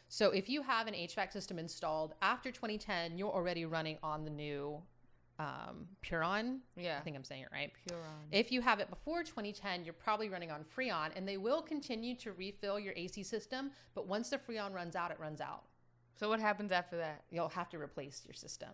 So if you have an HVAC system installed after 2010, you're already running on the new um, Puron. Yeah. I think I'm saying it right. Puron. If you have it before 2010, you're probably running on Freon, and they will continue to refill your AC system. But once the Freon runs out, it runs out. So what happens after that? You'll have to replace your system.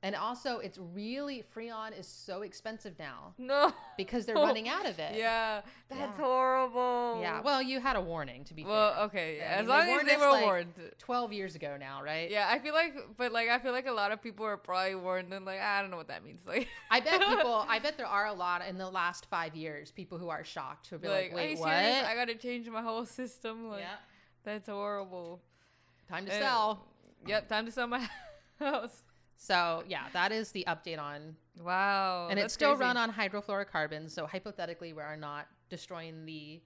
And also, it's really Freon is so expensive now No. because they're running out of it. Yeah, that's Yeah. horrible. Yeah. Well, you had a warning to be Well, fair. okay. I as mean, they long as they were like, warned. 12 years ago now, right? Yeah, I feel like, but like, I feel like a lot of people are probably warned, and like, I don't know what that means. Like, I bet people. I bet there are a lot in the last five years people who are shocked who be like, like, "Wait, what?" serious? I gotta change my whole system. Like, yeah. that's horrible. Time to And- sell. Yep, time to sell my house. So yeah, that is the update on Wow. and it's still crazy. run on hydrofluorocarbons. So hypothetically, we are not destroying the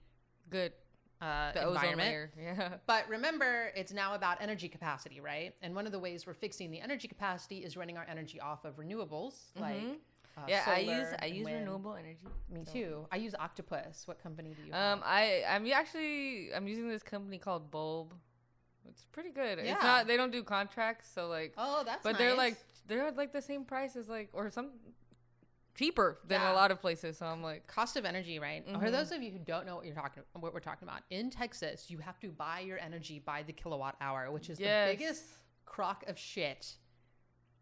good. uh, The ozone environment. layer. Yeah. But remember, it's now about energy capacity, right? And one of the ways we're fixing the energy capacity is running our energy off of renewables, like Mhm. uh, yeah, I use I use wind. renewable energy. Me so- too. I use Octopus. What company do you have? Um, I I'm actually I'm using this company called Bulb. It's pretty good. Yeah. It's not they don't do contracts, so like, oh, that's but they're like they're like the same price as like or some cheaper than Yeah. a lot of places. So I'm like, cost of energy, right? For Mhm. those of you who don't know what you're talking, what we're talking about, in Texas, you have to buy your energy by the kilowatt hour, which is Yes. the biggest crock of shit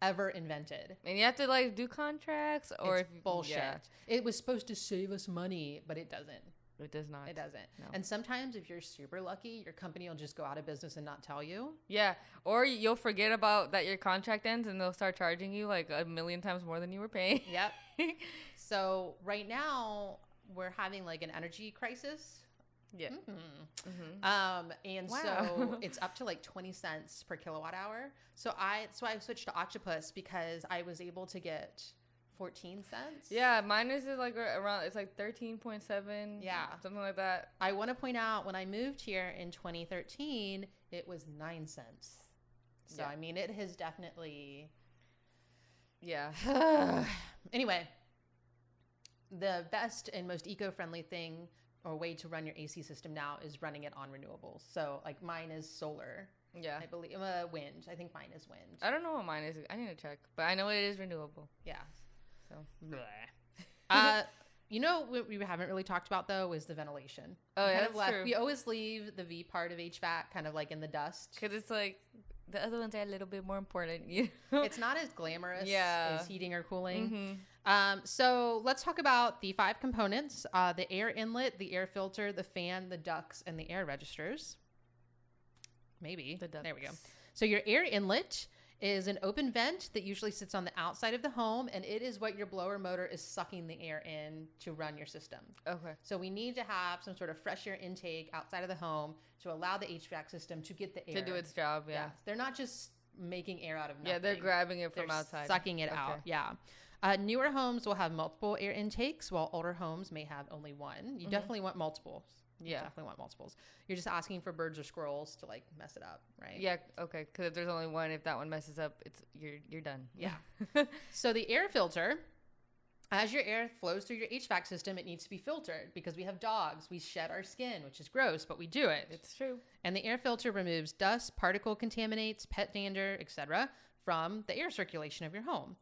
ever invented. and you have to like do contracts or it's if bullshit. yeah, It was supposed to save us money, but it doesn't. It does not. It doesn't. No. And sometimes, if you're super lucky, your company will just go out of business and not tell you. Yeah, or you'll forget about that your contract ends and they'll start charging you like a million times more than you were paying. Yep. so right now we're having like an energy crisis. Yeah. Mm. Um, and so it's up to like 20 cents per kilowatt hour. So I so I switched to Octopus because I was able to get 14 cents. Yeah, mine is like around. It's like thirteen point seven. Yeah. something like that. I want to point out when I moved here in 2013, it was 9 cents. So Yeah. I mean, it has definitely Yeah. anyway, the best and most eco-friendly thing or way to run your AC system now is running it on renewables. So like mine is solar. Yeah. I believe uh, wind. I think mine is wind. I don't know what mine is. I need to check, but I know it is renewable. yeah. So. Uh, you know what we haven't really talked about though is the ventilation. Oh, We yeah, kind of that's true. We always leave the V part of HVAC kind of like in the dust. Because it's like the other ones are a little bit more important. You know? It's not as glamorous Yeah. as heating or cooling. Mhm. Um, so let's talk about the five components: uh, the air inlet, the air filter, the fan, the ducts, and the air registers. Maybe The ducts. there we go. So your air inlet is an open vent that usually sits on the outside of the home, and it is what your blower motor is sucking the air in to run your system. Okay. So we need to have some sort of fresh air intake outside of the home to allow the HVAC system to get the air To do its job, yeah. Yes. they're not just making air out of nothing. Yeah, they're grabbing it from They're outside. sucking it out. Yeah. Uh, newer homes will have multiple air intakes, while older homes may have only one. You definitely want multiples. You Mm-hmm. Yeah. definitely want multiples. You're just asking for birds or squirrels to like mess it up, right? Yeah, okay. Because if there's only one, if that one messes up, it's you're you're done. Yeah. So the air filter, as your air flows through your HVAC system, it needs to be filtered because we have dogs. We shed our skin, which is gross, but we do it. It's true. and the air filter removes dust, particle contaminants, pet dander, etc., from the air circulation of your home.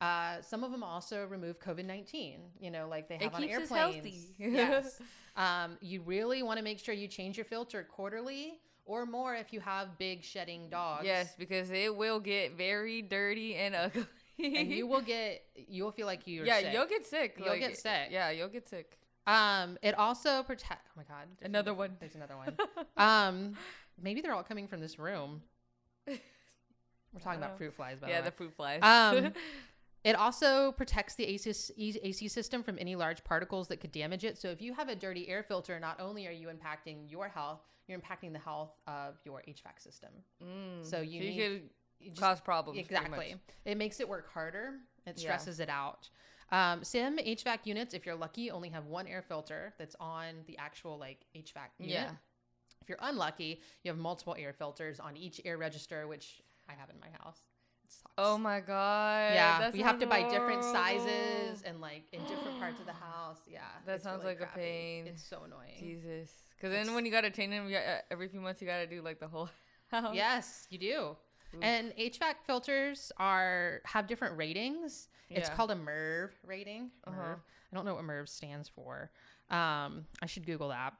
Uh, some of them also remove COVID nineteen. You know, like they have It on airplanes. healthy. yes. Um, you really want to make sure you change your filter quarterly or more if you have big shedding dogs. Yes, because it will get very dirty and ugly. And you will get, you will feel like you're yeah, sick. you'll get sick. You'll get sick. Yeah, you'll get sick. Um, it also protect. Oh my god, Another one. There's another one. um, maybe they're all coming from this room. We're talking about fruit flies, by the way. yeah, the the fruit flies. Um, It also protects the AC, AC system from any large particles that could damage it. So if you have a dirty air filter, not only are you impacting your health, you're impacting the health of your HVAC system. Mm, So you need- could just- cause problems. Exactly. It makes it work harder. It Yeah. stresses it out. Um, sim HVAC units, if you're lucky, only have one air filter that's on the actual like HVAC unit. Yeah. If you're unlucky, you have multiple air filters on each air register, which I have in my house. Oh my god. yeah, we have to buy different horrible. sizes and like in different parts of the house. Yeah, That sounds really like a pain. It's so annoying. Jesus. Because then when you gotta change them, you got, uh, every few months you gotta do like the whole house. Yes, you do. And HVAC filters are have different ratings. It's called a MERV rating. Uh-huh. MERV. I don't know what MERV stands for. Um, I should Google that.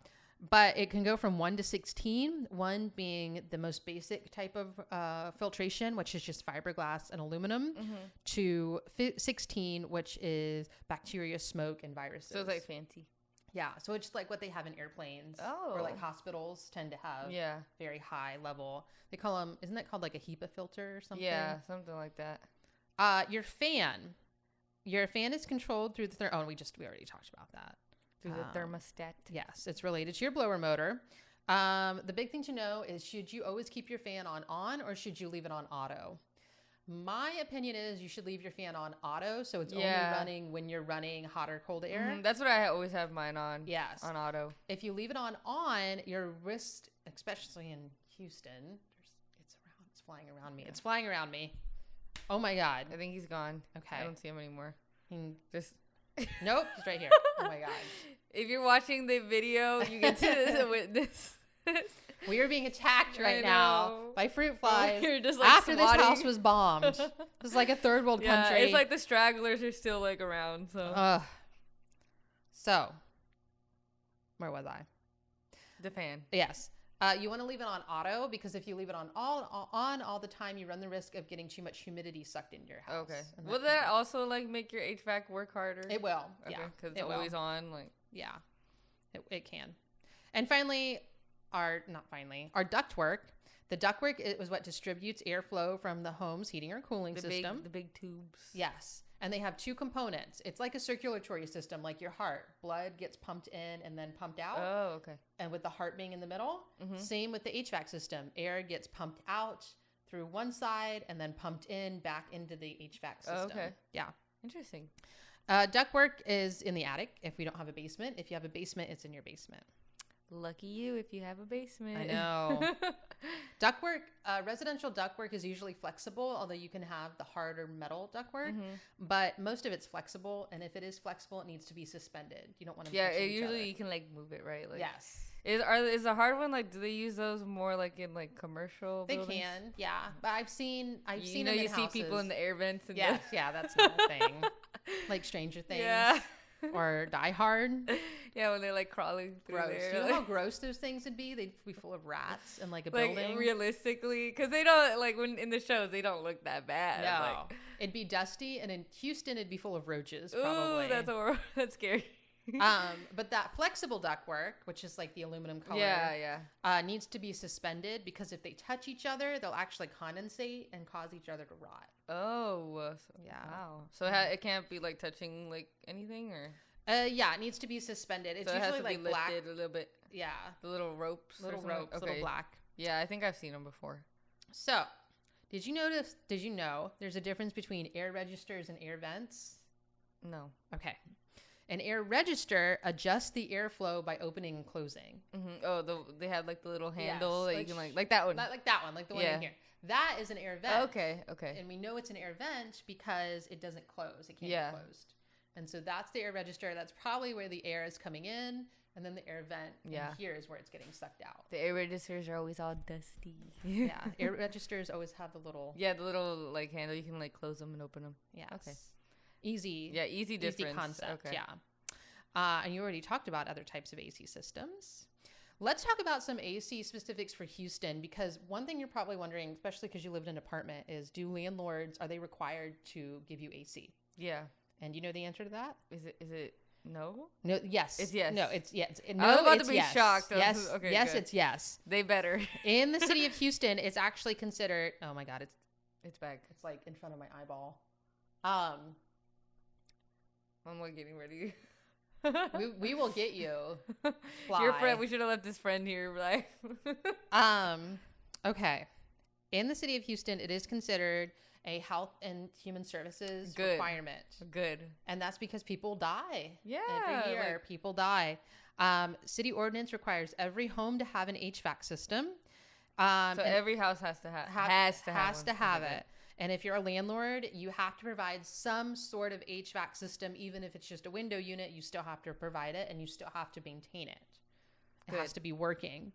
But it can go from one to sixteen. One being the most basic type of uh, filtration, which is just fiberglass and aluminum, Mm-hmm. to fi- sixteen, which is bacteria, smoke, and viruses. So it's like fancy. yeah, so it's like what they have in airplanes, or Oh. like hospitals tend to have Yeah. very high level. They call them, isn't that called like a HEPA filter or something? Yeah, something like that. Uh, your fan, your fan is controlled through the ther- oh, we just we already talked about that. Through the Um, thermostat. Yes, it's related to your blower motor. Um, the big thing to know is should you always keep your fan on on or should you leave it on auto? My opinion is you should leave your fan on auto so it's Yeah. only running when you're running hot or cold air. Mhm, That's what I always have mine on. Yes. On auto. if you leave it on on, your wrist, especially in Houston, it's around, it's flying around me. It's flying around me. Oh my god. I think he's gone. Okay. I don't see him anymore. Just Nope, he's right here. Oh my god. If you're watching the video, you get to witness. We are being attacked right now by fruit flies. Like, after this house was bombed. Is like a third world yeah, country. it's like the stragglers are still like around. So Ugh. So, where was I? the fan. Yes. Uh, you want to leave it on auto because if you leave it on all, all on all the time, you run the risk of getting too much humidity sucked into your house. Okay. Will that also like make your HVAC work harder? It will. Okay, Yeah. because it it's will. always on. Like Yeah. It, it can. And finally, our not finally, our ductwork. The ductwork it was what distributes airflow from the home's heating or cooling the system. big, the big tubes. yes. and they have two components. It's like a circulatory system, like your heart. Blood gets pumped in and then pumped out, Oh, okay. and with the heart being in the middle. Mm-hmm. Same with the HVAC system. Air gets pumped out through one side and then pumped in back into the HVAC oh, system. Oh, okay. Yeah. Interesting. Uh, ductwork is in the attic if we don't have a basement. If you have a basement, it's in your basement. Lucky you if you have a basement. I know. ductwork, uh, residential ductwork is usually flexible, although you can have the harder metal ductwork. Mm-hmm. But most of it's flexible, and if it is flexible, it needs to be suspended. You don't want to. yeah, it, usually you can like move it right. Like yes, Is are is a hard one like do they use those more like in like commercial? they buildings? can. Yeah, but I've seen I've you seen know them you see people in the air vents and Yes, yeah, that's not a thing. like Stranger Things yeah or Die Hard. yeah when they're like crawling through Gross. there. Do you know how gross those things would be? They'd be full of rats and like a like building. realistically because they don't like when in the shows they don't look that bad no, like, it'd be dusty, and in Houston, it'd be full of roaches. ooh Probably. that's horrible that's scary um, but that flexible ductwork, which is like the aluminum color, yeah yeah uh, needs to be suspended because if they touch each other, they'll actually condensate and cause each other to rot. oh so, Yeah. wow so it, ha- it can't be like touching like anything or Uh, yeah, it needs to be suspended. It's so it usually to be like black. lifted a little bit Yeah, the little ropes little ropes, okay. little black. yeah I think I've seen them before So, did you notice? Did you know there's a difference between air registers and air vents? no Okay. An air register adjusts the airflow by opening and closing. hmm oh the they have like the little handle Yes, that you like can like like that one Not like that one, like the one Yeah. in here. That is an air vent. okay okay And we know it's an air vent because it doesn't close. It can't Yeah. be closed. And so that's the air register. That's probably where the air is coming in. And then the air vent Yeah. here is where it's getting sucked out. the air registers are always all dusty Yeah. air registers always have the little yeah the little like handle you can like close them and open them Yeah. Okay. Easy. yeah easy difference Easy concept. okay Yeah. Uh, and you already talked about other types of AC systems. Let's talk about some AC specifics for Houston because one thing you're probably wondering, especially because you live in an apartment, is do landlords are they required to give you AC? yeah And you know the answer to that? is it is it no No. Yes. It's yes. No. It's yes. No, I was about to be yes. shocked. Yes. okay, yes. good. It's yes. they better In the city of Houston, it's actually considered. Oh my God! It's it's back it's like in front of my eyeball. Um, i'm like getting ready we, we will get you. your friend we should have left this friend here like Um, okay. In the city of Houston, it is considered a health and human services Good. requirement. good And that's because people die. Yeah, Every year, like- people die. Um, city ordinance requires every home to have an HVAC system. Um, so every house has to have have- has to have has to have Okay, it. And if you're a landlord, you have to provide some sort of HVAC system, even if it's just a window unit. You still have to provide it, and you still have to maintain it. It has to be working.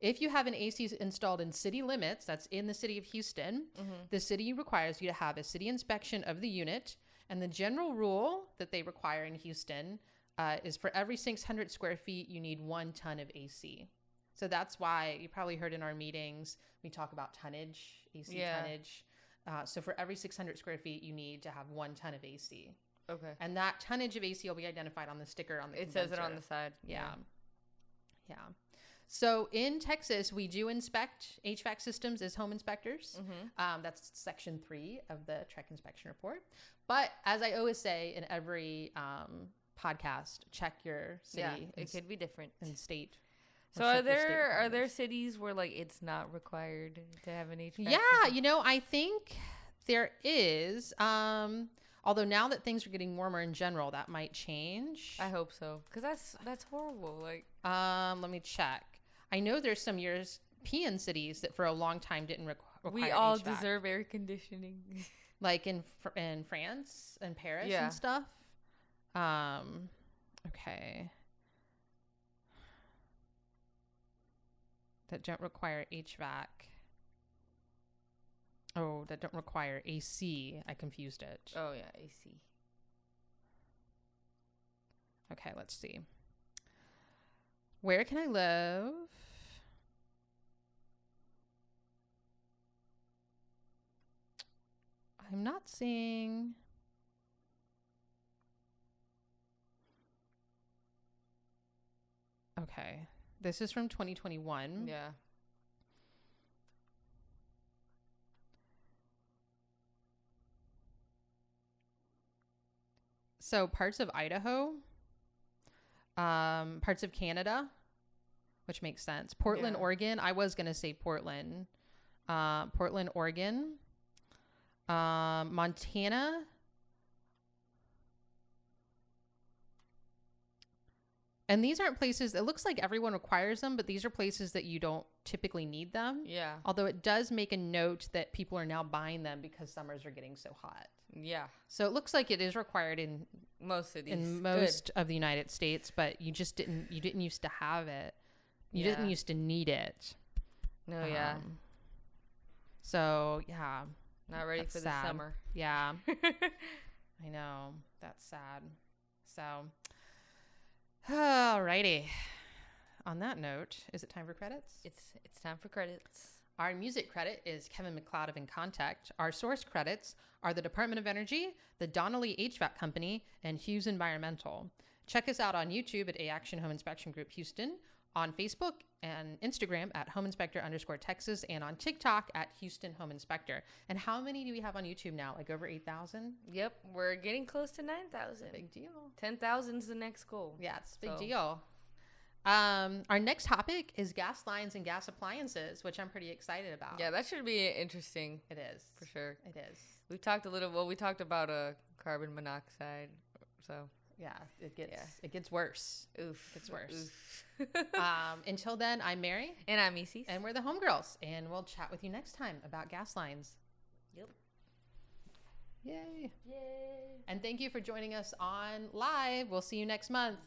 If you have an AC installed in city limits, that's in the city of Houston, Mm-hmm. the city requires you to have a city inspection of the unit. And the general rule that they require in Houston uh, is for every 600 square feet, you need one ton of AC. So that's why you probably heard in our meetings, we talk about tonnage, AC Yeah. tonnage. Uh, so for every 600 square feet, you need to have one ton of AC. okay And that tonnage of AC will be identified on the sticker on the it says it on the side Yeah. Yeah. So in Texas, we do inspect HVAC systems as home inspectors. Mm-hmm. Um, that's section three of the TREC inspection report. But as I always say in every um, podcast, check your city yeah it could be different and state. So are check your state there are there cities where like it's not required to have an HVAC Yeah, system? you know, I think there is. Um, although now that things are getting warmer in general, that might change. I hope so because that's that's horrible like Um, let me check. I know there's some European cities that for a long time didn't requ- require. we all HVAC. deserve air conditioning like in in France and Paris Yeah. and stuff. Um, okay. That don't require HVAC. Oh, that don't require AC. I confused it. oh yeah AC Okay, let's see. Where can I live? I'm not seeing. Okay. This is from 2021. yeah so parts of Idaho, um, parts of Canada, which makes sense. Portland, Yeah. Oregon. I was gonna say Portland, uh, Portland, Oregon, um, Montana. And these aren't places. It looks like everyone requires them, but these are places that you don't typically need them. Yeah. Although it does make a note that people are now buying them because summers are getting so hot. Yeah. So it looks like it is required in Most cities. in Good. most of the United States, but you just didn't you didn't used to have it. You didn't used to need it. No, yeah. Um, so yeah, Not ready that's for sad. the summer. yeah, I know that's sad. So, alrighty. On that note, is it time for credits? it's it's time for credits. Our music credit is Kevin MacLeod of Incompetech. Our source credits are the Department of Energy, the Donnelly HVAC Company, and Hughes Environmental. Check us out on YouTube at A Action Home Inspection Group Houston, on Facebook and Instagram at Home Inspector underscore Texas, and on TikTok at Houston Home Inspector. And how many do we have on YouTube now? Like over 8,000? Yep, we're getting close to nine thousand. Big deal. Ten is the next goal. Yeah, it's a big So- deal. Um, our next topic is gas lines and gas appliances, which I'm pretty excited about. Yeah, that should be interesting it is. for sure. It is. We talked a little. Well, we talked about uh, carbon monoxide. So, Yeah, it gets Yeah. it gets worse. oof, Gets worse. oof. um, until then, I'm Mary, and I'm Isis. and we're the homegirls, and we'll chat with you next time about gas lines. Yep. Yay! Yay. And thank you for joining us on live. We'll see you next month.